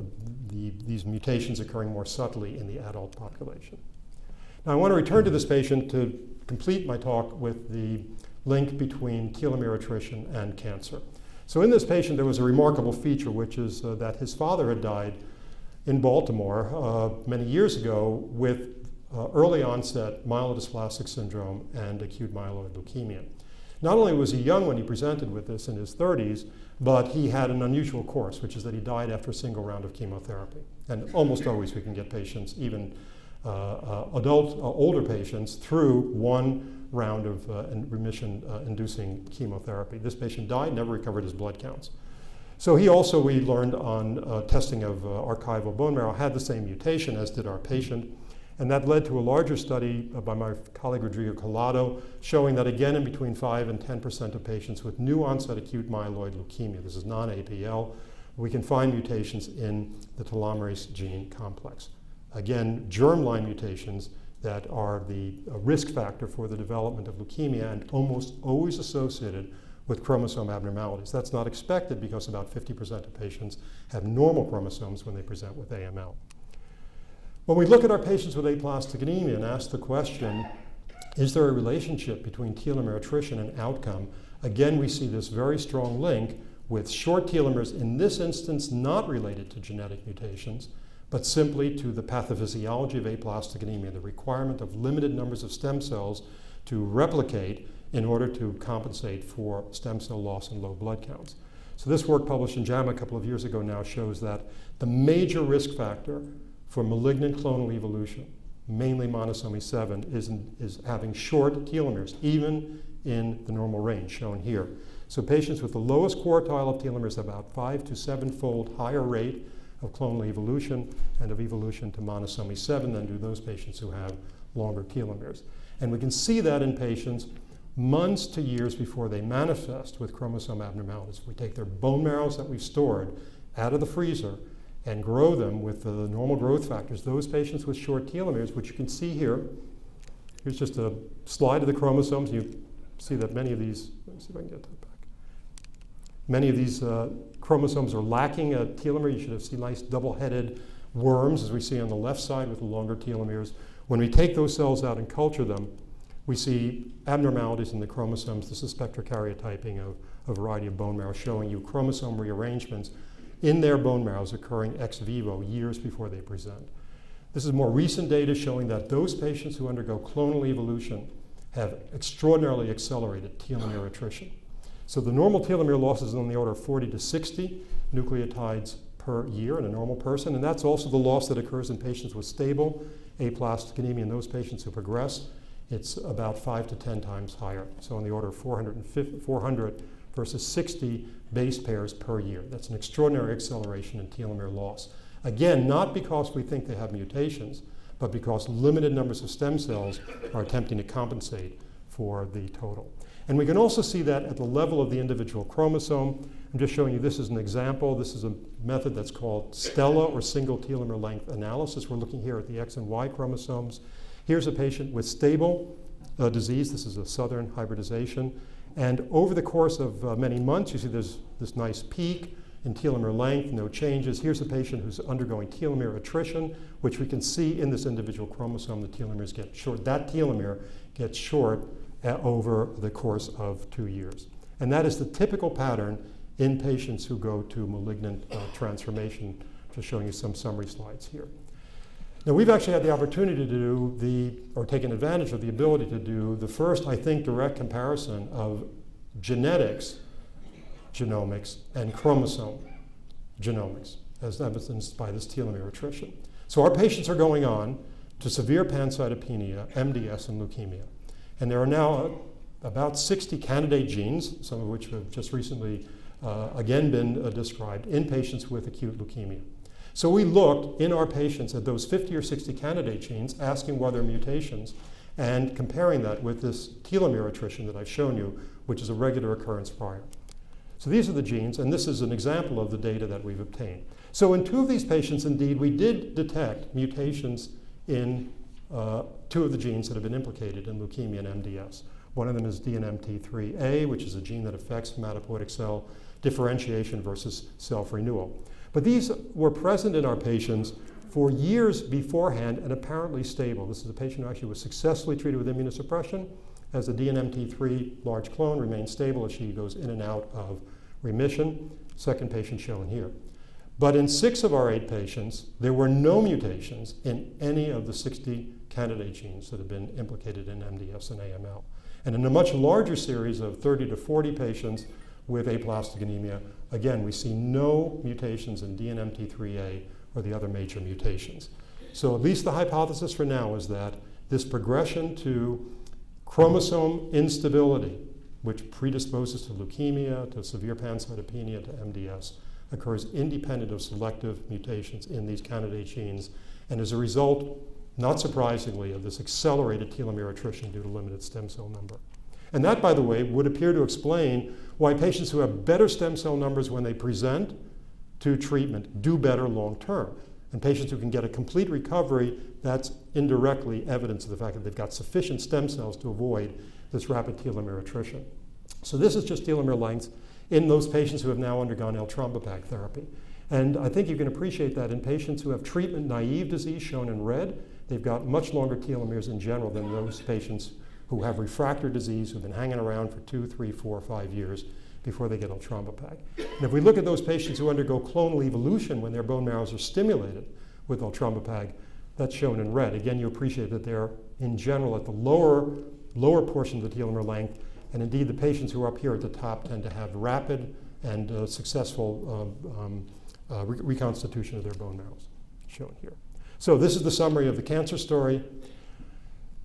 the, these mutations occurring more subtly in the adult population. Now I want to return to this patient to complete my talk with the link between telomere attrition and cancer. So in this patient there was a remarkable feature which is uh, that his father had died in Baltimore uh, many years ago with uh, early onset myelodysplastic syndrome and acute myeloid leukemia. Not only was he young when he presented with this in his 30s, but he had an unusual course, which is that he died after a single round of chemotherapy. And almost always we can get patients, even uh, uh, adult, uh, older patients, through one round of uh, remission-inducing chemotherapy. This patient died, never recovered his blood counts. So he also, we learned on uh, testing of archival bone marrow, had the same mutation as did our patient. And that led to a larger study uh, by my colleague Rodrigo Calado showing that again in between 5 and 10% of patients with new onset acute myeloid leukemia, this is non-APL, we can find mutations in the telomerase gene complex. Again, germline mutations that are the uh, risk factor for the development of leukemia and almost always associated with chromosome abnormalities. That's not expected because about 50% of patients have normal chromosomes when they present with AML. When we look at our patients with aplastic anemia and ask the question, is there a relationship between telomere attrition and outcome? Again, we see this very strong link with short telomeres, in this instance not related to genetic mutations, but simply to the pathophysiology of aplastic anemia, the requirement of limited numbers of stem cells to replicate in order to compensate for stem cell loss and low blood counts. So this work published in JAMA a couple of years ago now shows that the major risk factor for malignant clonal evolution, mainly monosomy 7, is, in, is having short telomeres, even in the normal range shown here. So patients with the lowest quartile of telomeres have about five to seven-fold higher rate of clonal evolution and of evolution to monosomy 7 than do those patients who have longer telomeres. And we can see that in patients months to years before they manifest with chromosome abnormalities. We take their bone marrows that we've stored out of the freezer and grow them with the normal growth factors, those patients with short telomeres, which you can see here, here's just a slide of the chromosomes. You see that many of these, let me see if I can get that back. Many of these uh, chromosomes are lacking a telomere. You should have seen nice double-headed worms, as we see on the left side with the longer telomeres. When we take those cells out and culture them, we see abnormalities in the chromosomes. This is spectrokaryotyping of a variety of bone marrow showing you chromosome rearrangements in their bone marrows occurring ex vivo years before they present. This is more recent data showing that those patients who undergo clonal evolution have extraordinarily accelerated telomere attrition. So the normal telomere loss is on the order of 40 to 60 nucleotides per year in a normal person, and that's also the loss that occurs in patients with stable aplastic anemia. In those patients who progress, it's about 5 to 10 times higher, so on the order of 400 versus 60 base pairs per year. That's an extraordinary acceleration in telomere loss. Again, not because we think they have mutations, but because limited numbers of stem cells are attempting to compensate for the total. And we can also see that at the level of the individual chromosome. I'm just showing you this is an example. This is a method that's called STELA or single telomere length analysis. We're looking here at the X and Y chromosomes. Here's a patient with stable uh, disease. This is a southern hybridization. And over the course of uh, many months, you see there's this nice peak in telomere length, no changes. Here's a patient who's undergoing telomere attrition, which we can see in this individual chromosome. The telomeres get short. That telomere gets short uh, over the course of two years. And that is the typical pattern in patients who go to malignant uh, transformation, just showing you some summary slides here. Now we've actually had the opportunity to do the, or taken advantage of the ability to do the first, I think, direct comparison of genetics, genomics, and chromosome genomics, as evidenced by this telomere attrition. So our patients are going on to severe pancytopenia, MDS, and leukemia. And there are now about 60 candidate genes, some of which have just recently uh, again been uh, described in patients with acute leukemia. So we looked in our patients at those 50 or 60 candidate genes, asking whether mutations, and comparing that with this telomere attrition that I've shown you, which is a regular occurrence prior. So these are the genes, and this is an example of the data that we've obtained. So in two of these patients, indeed, we did detect mutations in uh, two of the genes that have been implicated in leukemia and MDS. One of them is DNMT3A, which is a gene that affects hematopoietic cell differentiation versus self-renewal. But these were present in our patients for years beforehand and apparently stable. This is a patient who actually was successfully treated with immunosuppression as the DNMT3 large clone remains stable as she goes in and out of remission. Second patient shown here. But in six of our eight patients, there were no mutations in any of the 60 candidate genes that have been implicated in MDS and AML. And in a much larger series of 30 to 40 patients with aplastic anemia, again, we see no mutations in DNMT3A or the other major mutations. So at least the hypothesis for now is that this progression to chromosome instability, which predisposes to leukemia, to severe pancytopenia, to MDS, occurs independent of selective mutations in these candidate genes, and as a result, not surprisingly, of this accelerated telomere attrition due to limited stem cell number. And that, by the way, would appear to explain why patients who have better stem cell numbers when they present to treatment do better long term. And patients who can get a complete recovery, that's indirectly evidence of the fact that they've got sufficient stem cells to avoid this rapid telomere attrition. So this is just telomere lengths in those patients who have now undergone eltrombopag therapy. And I think you can appreciate that in patients who have treatment-naive disease shown in red, they've got much longer telomeres in general than those patients who have refractory disease who've been hanging around for two, three, four, five years before they get eltrombopag. And if we look at those patients who undergo clonal evolution when their bone marrows are stimulated with eltrombopag, that's shown in red. Again, you appreciate that they're in general at the lower, lower portion of the telomere length and indeed, the patients who are up here at the top tend to have rapid and uh, successful uh, um, uh, re reconstitution of their bone marrows, shown here. So this is the summary of the cancer story.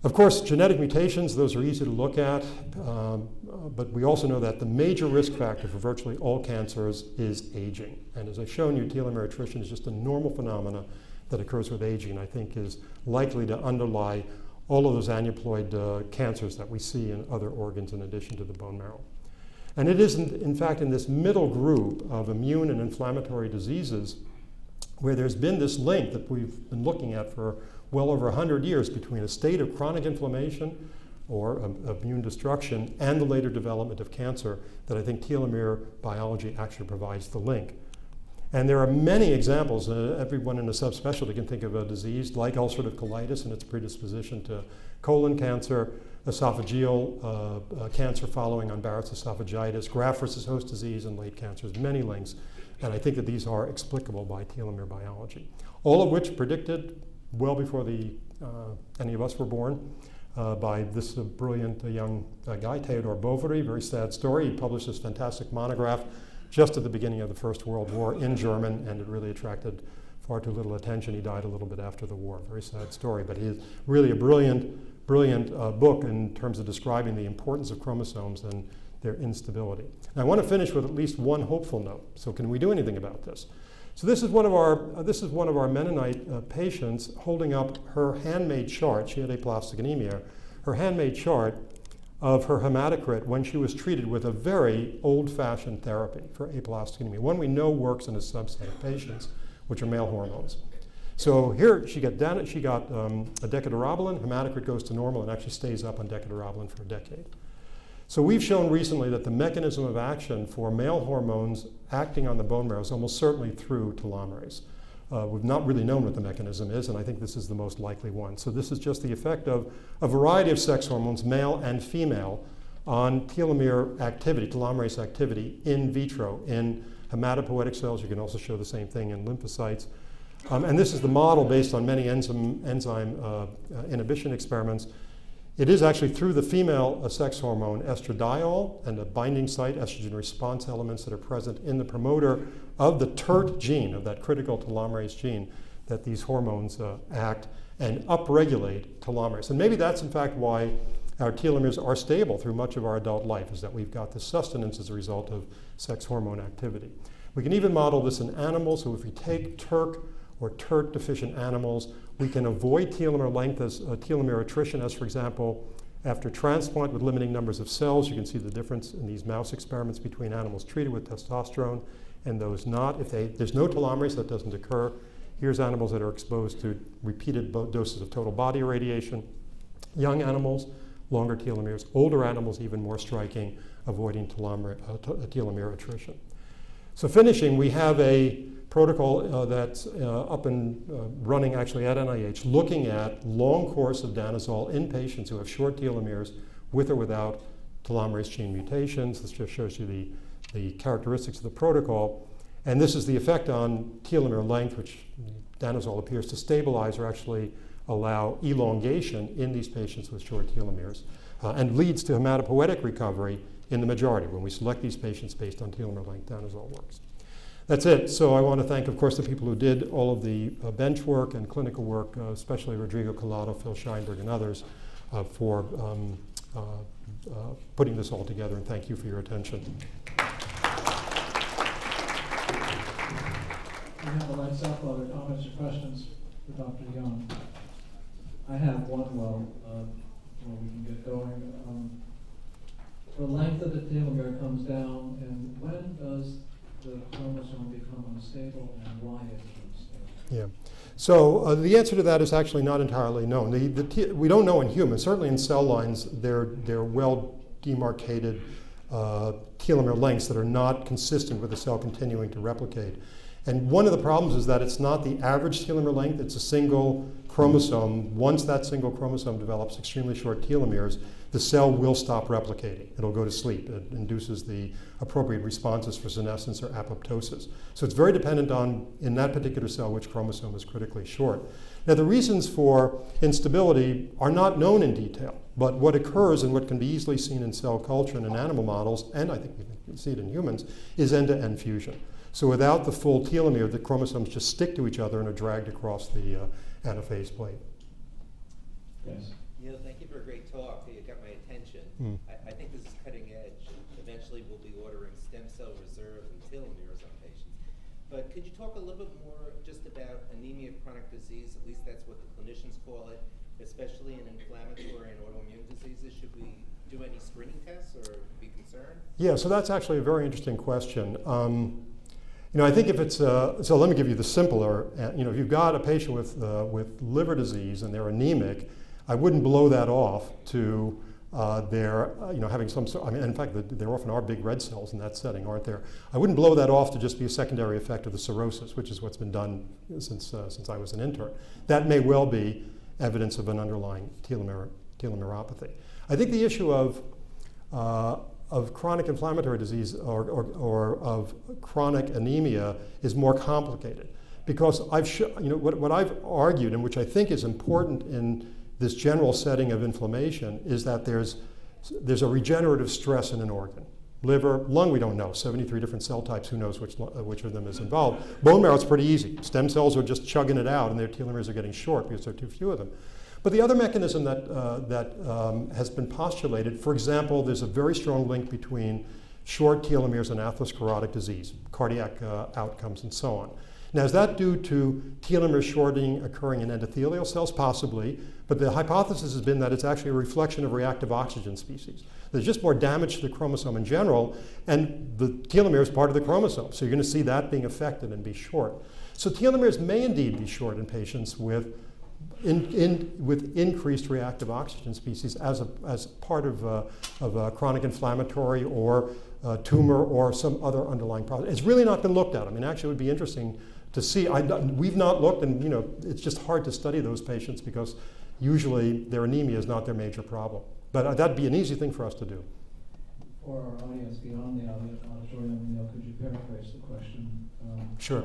Of course, genetic mutations, those are easy to look at, um, but we also know that the major risk factor for virtually all cancers is aging. And as I've shown you, telomere attrition is just a normal phenomena that occurs with aging, I think is likely to underlie all of those aneuploid uh, cancers that we see in other organs in addition to the bone marrow. And it is, in, in fact, in this middle group of immune and inflammatory diseases where there's been this link that we've been looking at for well over 100 years between a state of chronic inflammation or um, immune destruction and the later development of cancer that I think telomere biology actually provides the link. And there are many examples. Uh, everyone in a subspecialty can think of a disease like ulcerative colitis and its predisposition to colon cancer, esophageal uh, uh, cancer following on Barrett's esophagitis, graft versus host disease, and late cancers. Many links. And I think that these are explicable by telomere biology. All of which predicted well before the, uh, any of us were born. Uh, by this uh, brilliant uh, young uh, guy, Theodore Boveri. Very sad story. He published this fantastic monograph just at the beginning of the First World War in German, and it really attracted far too little attention. He died a little bit after the war. Very sad story, but he's really a brilliant, brilliant uh, book in terms of describing the importance of chromosomes and their instability. I want to finish with at least one hopeful note. So, can we do anything about this? So this is one of our, uh, this is one of our Mennonite uh, patients holding up her handmade chart. She had aplastic anemia. Her handmade chart of her hematocrit when she was treated with a very old-fashioned therapy for aplastic anemia, one we know works in a subset of patients, which are male hormones. So here she got, down, she got um, a decadurabolin, hematocrit goes to normal and actually stays up on decadurabolin for a decade. So we've shown recently that the mechanism of action for male hormones acting on the bone marrow is almost certainly through telomerase. Uh, we've not really known what the mechanism is, and I think this is the most likely one. So this is just the effect of a variety of sex hormones, male and female, on telomere activity, telomerase activity in vitro in hematopoietic cells. You can also show the same thing in lymphocytes. Um, and this is the model based on many enzyme, enzyme uh, uh, inhibition experiments it is actually through the female sex hormone estradiol and the binding site estrogen response elements that are present in the promoter of the TERT gene, of that critical telomerase gene, that these hormones uh, act and upregulate telomerase. And maybe that's in fact why our telomeres are stable through much of our adult life, is that we've got this sustenance as a result of sex hormone activity. We can even model this in animals, so if we take TERT or TERT deficient animals, we can avoid telomere length as uh, telomere attrition as, for example, after transplant with limiting numbers of cells. You can see the difference in these mouse experiments between animals treated with testosterone and those not. If they, there's no telomerase, that doesn't occur. Here's animals that are exposed to repeated doses of total body irradiation. Young animals, longer telomeres. Older animals, even more striking, avoiding telomere, uh, telomere attrition. So finishing, we have a protocol uh, that's uh, up and uh, running actually at NIH, looking at long course of danazol in patients who have short telomeres with or without telomerase gene mutations. This just shows you the, the characteristics of the protocol. And this is the effect on telomere length, which danazol appears to stabilize or actually allow elongation in these patients with short telomeres, uh, and leads to hematopoietic recovery in the majority. When we select these patients based on telomere length, danazol works. That's it. So I want to thank, of course, the people who did all of the uh, bench work and clinical work, uh, especially Rodrigo Calado, Phil Scheinberg, and others, uh, for um, uh, uh, putting this all together. And thank you for your attention. We have a lights up. Other comments or questions for Dr. Young? I have one. Well, well, we can get going. Um, the length of the telomere comes down, and when does the chromosome become unstable and why it? Yeah. So uh, the answer to that is actually not entirely known. The, the we don't know in humans. Certainly in cell lines, they're, they're well demarcated uh, telomere lengths that are not consistent with the cell continuing to replicate. And one of the problems is that it's not the average telomere length, it's a single chromosome. Once that single chromosome develops extremely short telomeres, the cell will stop replicating. It'll go to sleep. It induces the appropriate responses for senescence or apoptosis. So it's very dependent on, in that particular cell, which chromosome is critically short. Now, the reasons for instability are not known in detail, but what occurs and what can be easily seen in cell culture and in animal models, and I think we can see it in humans, is end-to-end fusion. So without the full telomere, the chromosomes just stick to each other and are dragged across the uh, anaphase plate. Yes. Neil, thank you for a great talk. You got my attention. Mm. I, I, think this is cutting edge. Eventually, we'll be ordering stem cell reserve and telomeres on patients. But could you talk a little bit more just about anemia of chronic disease? At least that's what the clinicians call it, especially in inflammatory and autoimmune diseases. Should we do any screening tests or be concerned? Yeah, so that's actually a very interesting question. Um, You know, I think if it's, uh, so let me give you the simpler, uh, you know, if you've got a patient with, uh, with liver disease and they're anemic, I wouldn't blow that off to uh, their, uh, you know, having some sort, I mean, in fact, the- there often are big red cells in that setting, aren't there? I wouldn't blow that off to just be a secondary effect of the cirrhosis, which is what's been done since, uh, since I was an intern. That may well be evidence of an underlying telomere, telomeropathy. I think the issue of, uh, of chronic inflammatory disease or, or, or of chronic anemia is more complicated because I've, you know, what, what I've argued and which I think is important in this general setting of inflammation is that there's, there's a regenerative stress in an organ. Liver, lung, we don't know. 73 different cell types, who knows which, which of them is involved. Bone marrow, it's pretty easy. Stem cells are just chugging it out and their telomeres are getting short because there are too few of them. But the other mechanism that, uh, that um, has been postulated, for example, there's a very strong link between short telomeres and atherosclerotic disease, cardiac uh, outcomes, and so on. Now, is that due to telomere shortening occurring in endothelial cells? Possibly, but the hypothesis has been that it's actually a reflection of reactive oxygen species. There's just more damage to the chromosome in general, and the telomere is part of the chromosome, so you're going to see that being affected and be short. So telomeres may indeed be short in patients with in, in, with increased reactive oxygen species as, a, as part of, uh, of a chronic inflammatory or tumor or some other underlying problem. It's really not been looked at. I mean, actually, it would be interesting to see. I, we've not looked, and you know, it's just hard to study those patients because usually their anemia is not their major problem. But uh, that'd be an easy thing for us to do. For our audience beyond the auditorium, you know, could you paraphrase the question? Um, Sure.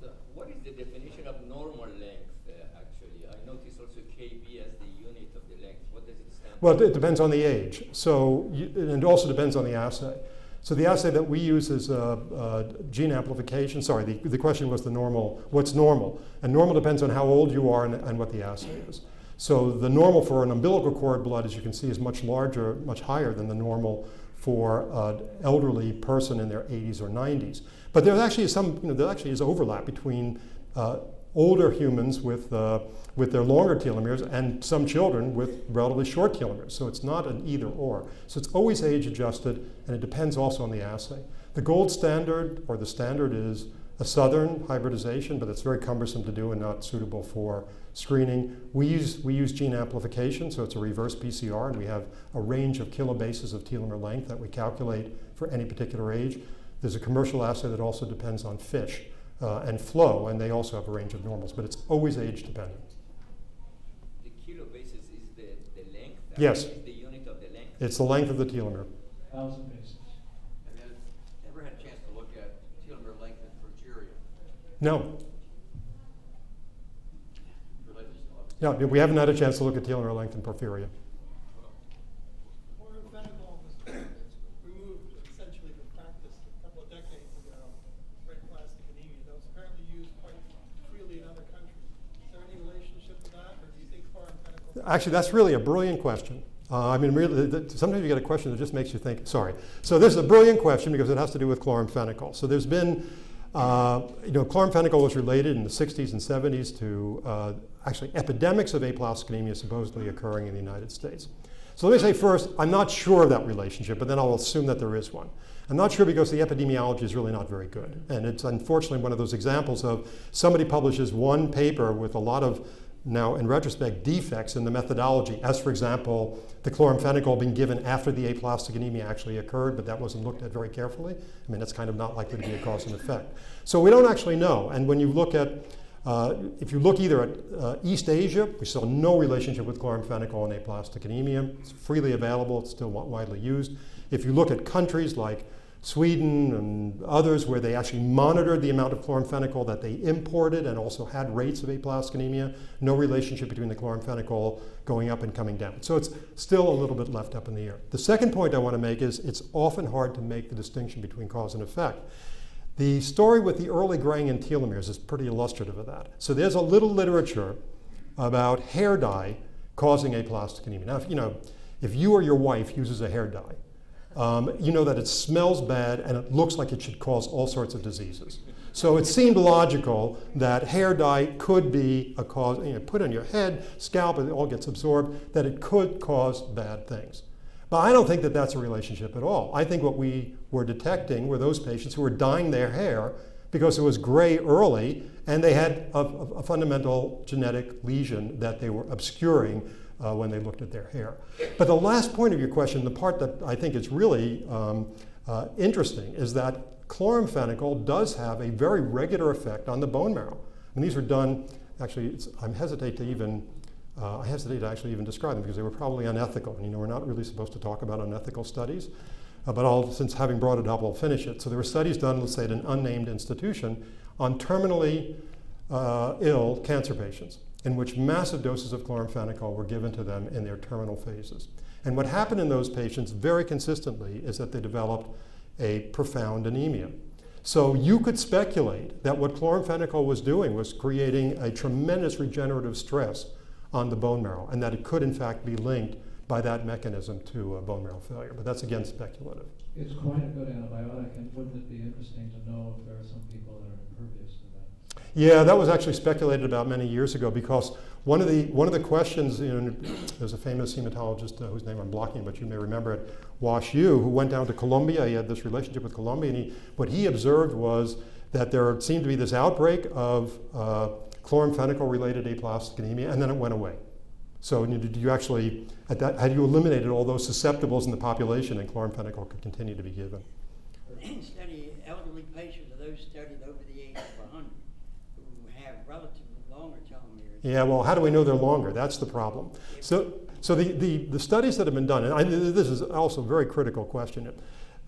So what is the definition of normal length, uh, actually? I notice also KB as the unit of the length. What does it stand for? Well, it depends on the age. So, you, and it also depends on the assay. So the assay that we use is uh, uh, gene amplification. Sorry, the, the question was the normal, what's normal? And normal depends on how old you are and, and what the assay is. So the normal for an umbilical cord blood, as you can see, is much larger, much higher than the normal for an elderly person in their 80s or 90s. But there actually is some, you know, there actually is overlap between uh, older humans with, uh, with their longer telomeres and some children with relatively short telomeres. So it's not an either or. So it's always age adjusted and it depends also on the assay. The gold standard or the standard is a southern hybridization, but it's very cumbersome to do and not suitable for screening. We use, we use gene amplification, so it's a reverse PCR, and we have a range of kilobases of telomere length that we calculate for any particular age. There's a commercial assay that also depends on fish uh, and flow, and they also have a range of normals, but it's always age dependent. The kilobasis is the, the length? Yes. The unit of the length? It's the length of the telomere. Thousand bases. Have you ever had a chance to look at telomere length in progeria? No, yeah, we haven't had a chance to look at telomere length in porphyria. Actually, that's really a brilliant question. Uh, I mean, really, th- th- sometimes you get a question that just makes you think. Sorry. So this is a brilliant question because it has to do with chloramphenicol. So there's been, uh, you know, chloramphenicol was related in the 60s and 70s to uh, actually epidemics of aplastic anemia supposedly occurring in the United States. So let me say first, I'm not sure of that relationship, but then I'll assume that there is one. I'm not sure because the epidemiology is really not very good. And it's unfortunately one of those examples of somebody publishes one paper with a lot of now, in retrospect, defects in the methodology, as for example, the chloramphenicol being given after the aplastic anemia actually occurred, but that wasn't looked at very carefully. I mean, that's kind of not likely to be a cause and effect. So we don't actually know. And when you look at, uh, if you look either at uh, East Asia, we saw no relationship with chloramphenicol and aplastic anemia. It's freely available, it's still widely used. If you look at countries like Sweden and others where they actually monitored the amount of chloramphenicol that they imported and also had rates of aplastic anemia, no relationship between the chloramphenicol going up and coming down. So it's still a little bit left up in the air. The second point I want to make is it's often hard to make the distinction between cause and effect. The story with the early graying in telomeres is pretty illustrative of that. So there's a little literature about hair dye causing aplastic anemia. Now, if, you know, if you or your wife uses a hair dye, um, you know that it smells bad and it looks like it should cause all sorts of diseases. So it seemed logical that hair dye could be a cause, you know, put on your head, scalp, it all gets absorbed, that it could cause bad things. But I don't think that that's a relationship at all. I think what we were detecting were those patients who were dyeing their hair because it was gray early and they had a, a- a fundamental genetic lesion that they were obscuring uh, when they looked at their hair. But the last point of your question, the part that I think is really um, uh, interesting, is that chloramphenicol does have a very regular effect on the bone marrow. And these were done, actually, it's, I hesitate to even, uh, I hesitate to actually even describe them because they were probably unethical. And you know, we're not really supposed to talk about unethical studies. Uh, but I'll, since having brought it up, I'll finish it. So there were studies done, let's say, at an unnamed institution on terminally uh, ill cancer patients in which massive doses of chloramphenicol were given to them in their terminal phases. And what happened in those patients very consistently is that they developed a profound anemia. So you could speculate that what chloramphenicol was doing was creating a tremendous regenerative stress on the bone marrow, and that it could in fact be linked by that mechanism to bone marrow failure. But that's again speculative. It's quite a good antibiotic, and wouldn't it be interesting to know if there are some people that are impervious to that? Yeah, that was actually speculated about many years ago because one of the one of the questions, there's a famous hematologist uh, whose name I'm blocking, but you may remember it, Wash Yu, who went down to Colombia. He had this relationship with Colombia, and he, what he observed was that there seemed to be this outbreak of uh, chloramphenicol-related aplastic anemia, and then it went away. So you- did you actually, at that, had you eliminated all those susceptibles in the population, and chloramphenicol could continue to be given? Study elderly patients, are those studied over the age of hundred, who have relatively longer telomeres. Yeah, well, how do we know they're longer? That's the problem. So, so the, the, the studies that have been done, and I, this is also a very critical question.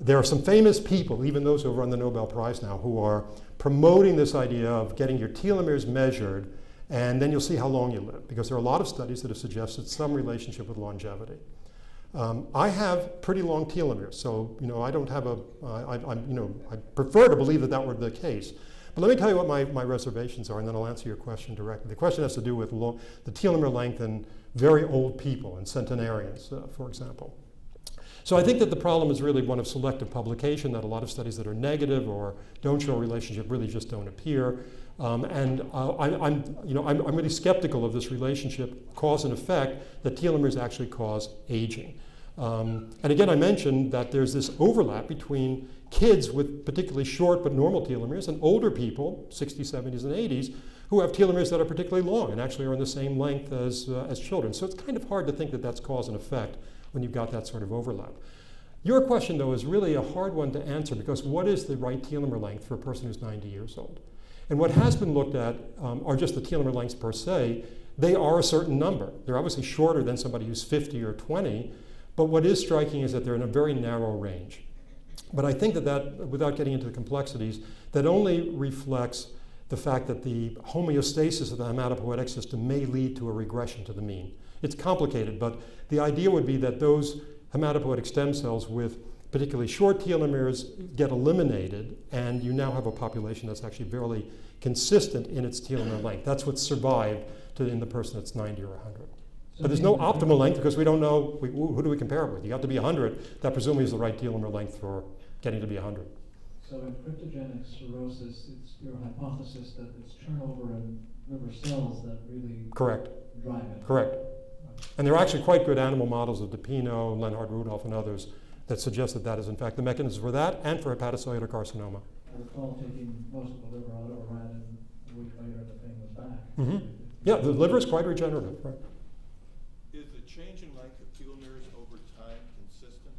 There are some famous people, even those who have won the Nobel Prize now, who are promoting this idea of getting your telomeres measured, and then you'll see how long you live. Because there are a lot of studies that have suggested some relationship with longevity. Um, I have pretty long telomeres, so you know I don't have a. I, I, I'm, you know, I prefer to believe that that were the case. But let me tell you what my, my reservations are, and then I'll answer your question directly. The question has to do with the telomere length in very old people and centenarians, uh, for example. So I think that the problem is really one of selective publication, that a lot of studies that are negative or don't show a relationship really just don't appear. Um, and uh, I, I'm, you know, I'm, I'm really skeptical of this relationship, cause and effect, that telomeres actually cause aging. Um, and again, I mentioned that there's this overlap between kids with particularly short but normal telomeres and older people, 60s, 70s, and 80s, who have telomeres that are particularly long and actually are in the same length as, uh, as children. So it's kind of hard to think that that's cause and effect when you've got that sort of overlap. Your question, though, is really a hard one to answer because what is the right telomere length for a person who's 90 years old? And what has been looked at um, are just the telomere lengths per se. They are a certain number. They're obviously shorter than somebody who's 50 or 20, but what is striking is that they're in a very narrow range. But I think that that, without getting into the complexities, that only reflects the fact that the homeostasis of the hematopoietic system may lead to a regression to the mean. It's complicated, but the idea would be that those hematopoietic stem cells with particularly short telomeres get eliminated, and you now have a population that's actually fairly consistent in its telomere length. That's what's survived to, in the person that's 90 or 100. But there's no optimal length because we don't know, we, who do we compare it with? You have to be 100, that presumably is the right telomere length for getting to be 100. So in cryptogenic cirrhosis, it's your hypothesis that it's turnover in liver cells that really Correct, drive it. correct. And there are actually quite good animal models of DePinho, Lenhard Rudolph, and others that suggest that that is in fact the mechanism for that and for hepatocellular carcinoma. I recall taking most of the liver out of a rat and a week later the thing was back. Mm -hmm. Yeah, the liver is quite regenerative, right? Is the change in length of telomeres over time consistent,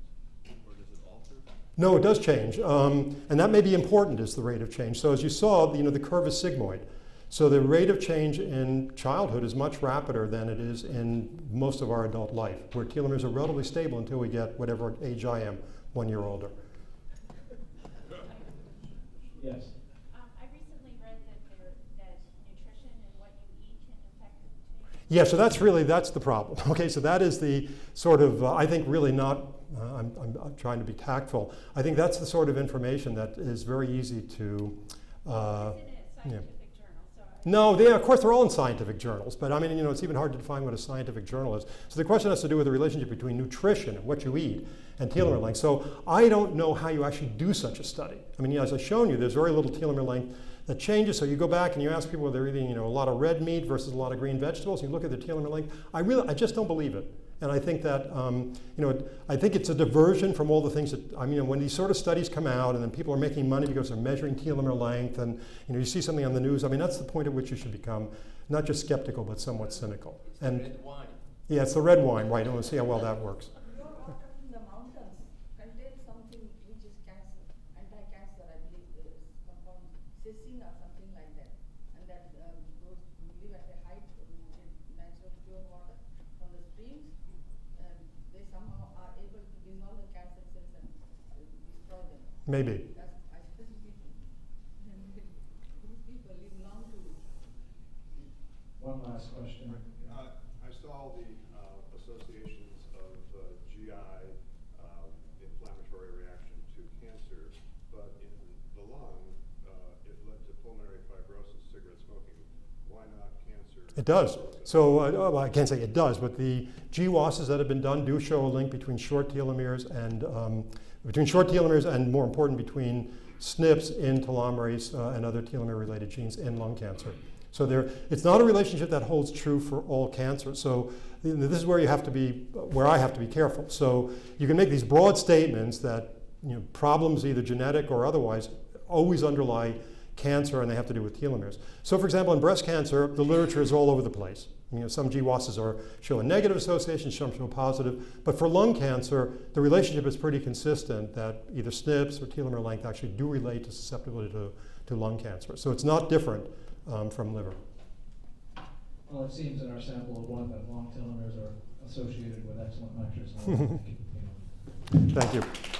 or does it alter? No, it does change, um, and that may be important is the rate of change. So as you saw, you know, the curve is sigmoid. So the rate of change in childhood is much rapider than it is in most of our adult life, where telomeres are relatively stable until we get whatever age I am, one year older. Yes. Um, I recently read that there, that nutrition and what you eat can affect the change. Yeah, so that's really, that's the problem. Okay, so that is the sort of, uh, I think really not, uh, I'm, I'm, trying to be tactful. I think that's the sort of information that is very easy to, uh, It's in a yeah. journal, so. No, they, of course, they're all in scientific journals, but I mean, you know, it's even hard to define what a scientific journal is. So the question has to do with the relationship between nutrition and what you eat and telomere length. So I don't know how you actually do such a study. I mean, as I've shown you, there's very little telomere length that changes. So you go back and you ask people whether they're eating, you know, a lot of red meat versus a lot of green vegetables, and you look at the telomere length. I really, I just don't believe it. And I think that, um, you know, I think it's a diversion from all the things that, I mean, when these sort of studies come out and then people are making money because they're measuring telomere length and, you know, you see something on the news, I mean, that's the point at which you should become not just skeptical, but somewhat cynical. It's the And, red wine. yeah, it's the red wine, right, and we'll see how well that works. Your water in the mountains contains something which is cancer, anti-cancer, I believe, there is compound, cecin or something like that. And that, um, those who live at a height, who get natural pure water from the streams, um, they somehow are able to dissolve the cancer cells and uh, destroy them. Maybe. That's, I specifically think. These people live long to One last question. Uh, I saw the uh, associations of uh, GI um, inflammatory reaction to cancer, but in the lung, uh, it led to pulmonary fibrosis, cigarette smoking. Why not cancer? It does. So uh, oh, I can't say it does, but the GWASs that have been done do show a link between short telomeres and um, between short telomeres and more important between SNPs in telomerase uh, and other telomere-related genes in lung cancer. So there, it's not a relationship that holds true for all cancer. So this is where you have to be, where I have to be careful. So you can make these broad statements that you know, problems, either genetic or otherwise, always underlie cancer and they have to do with telomeres. So for example, in breast cancer, the literature is all over the place. You know, some GWASs are, show a negative association, some show a positive. But for lung cancer, the relationship is pretty consistent that either SNPs or telomere length actually do relate to susceptibility to, to lung cancer. So it's not different um, from liver. Well, it seems in our sample of one that long telomeres are associated with excellent nitrogen. Thank you.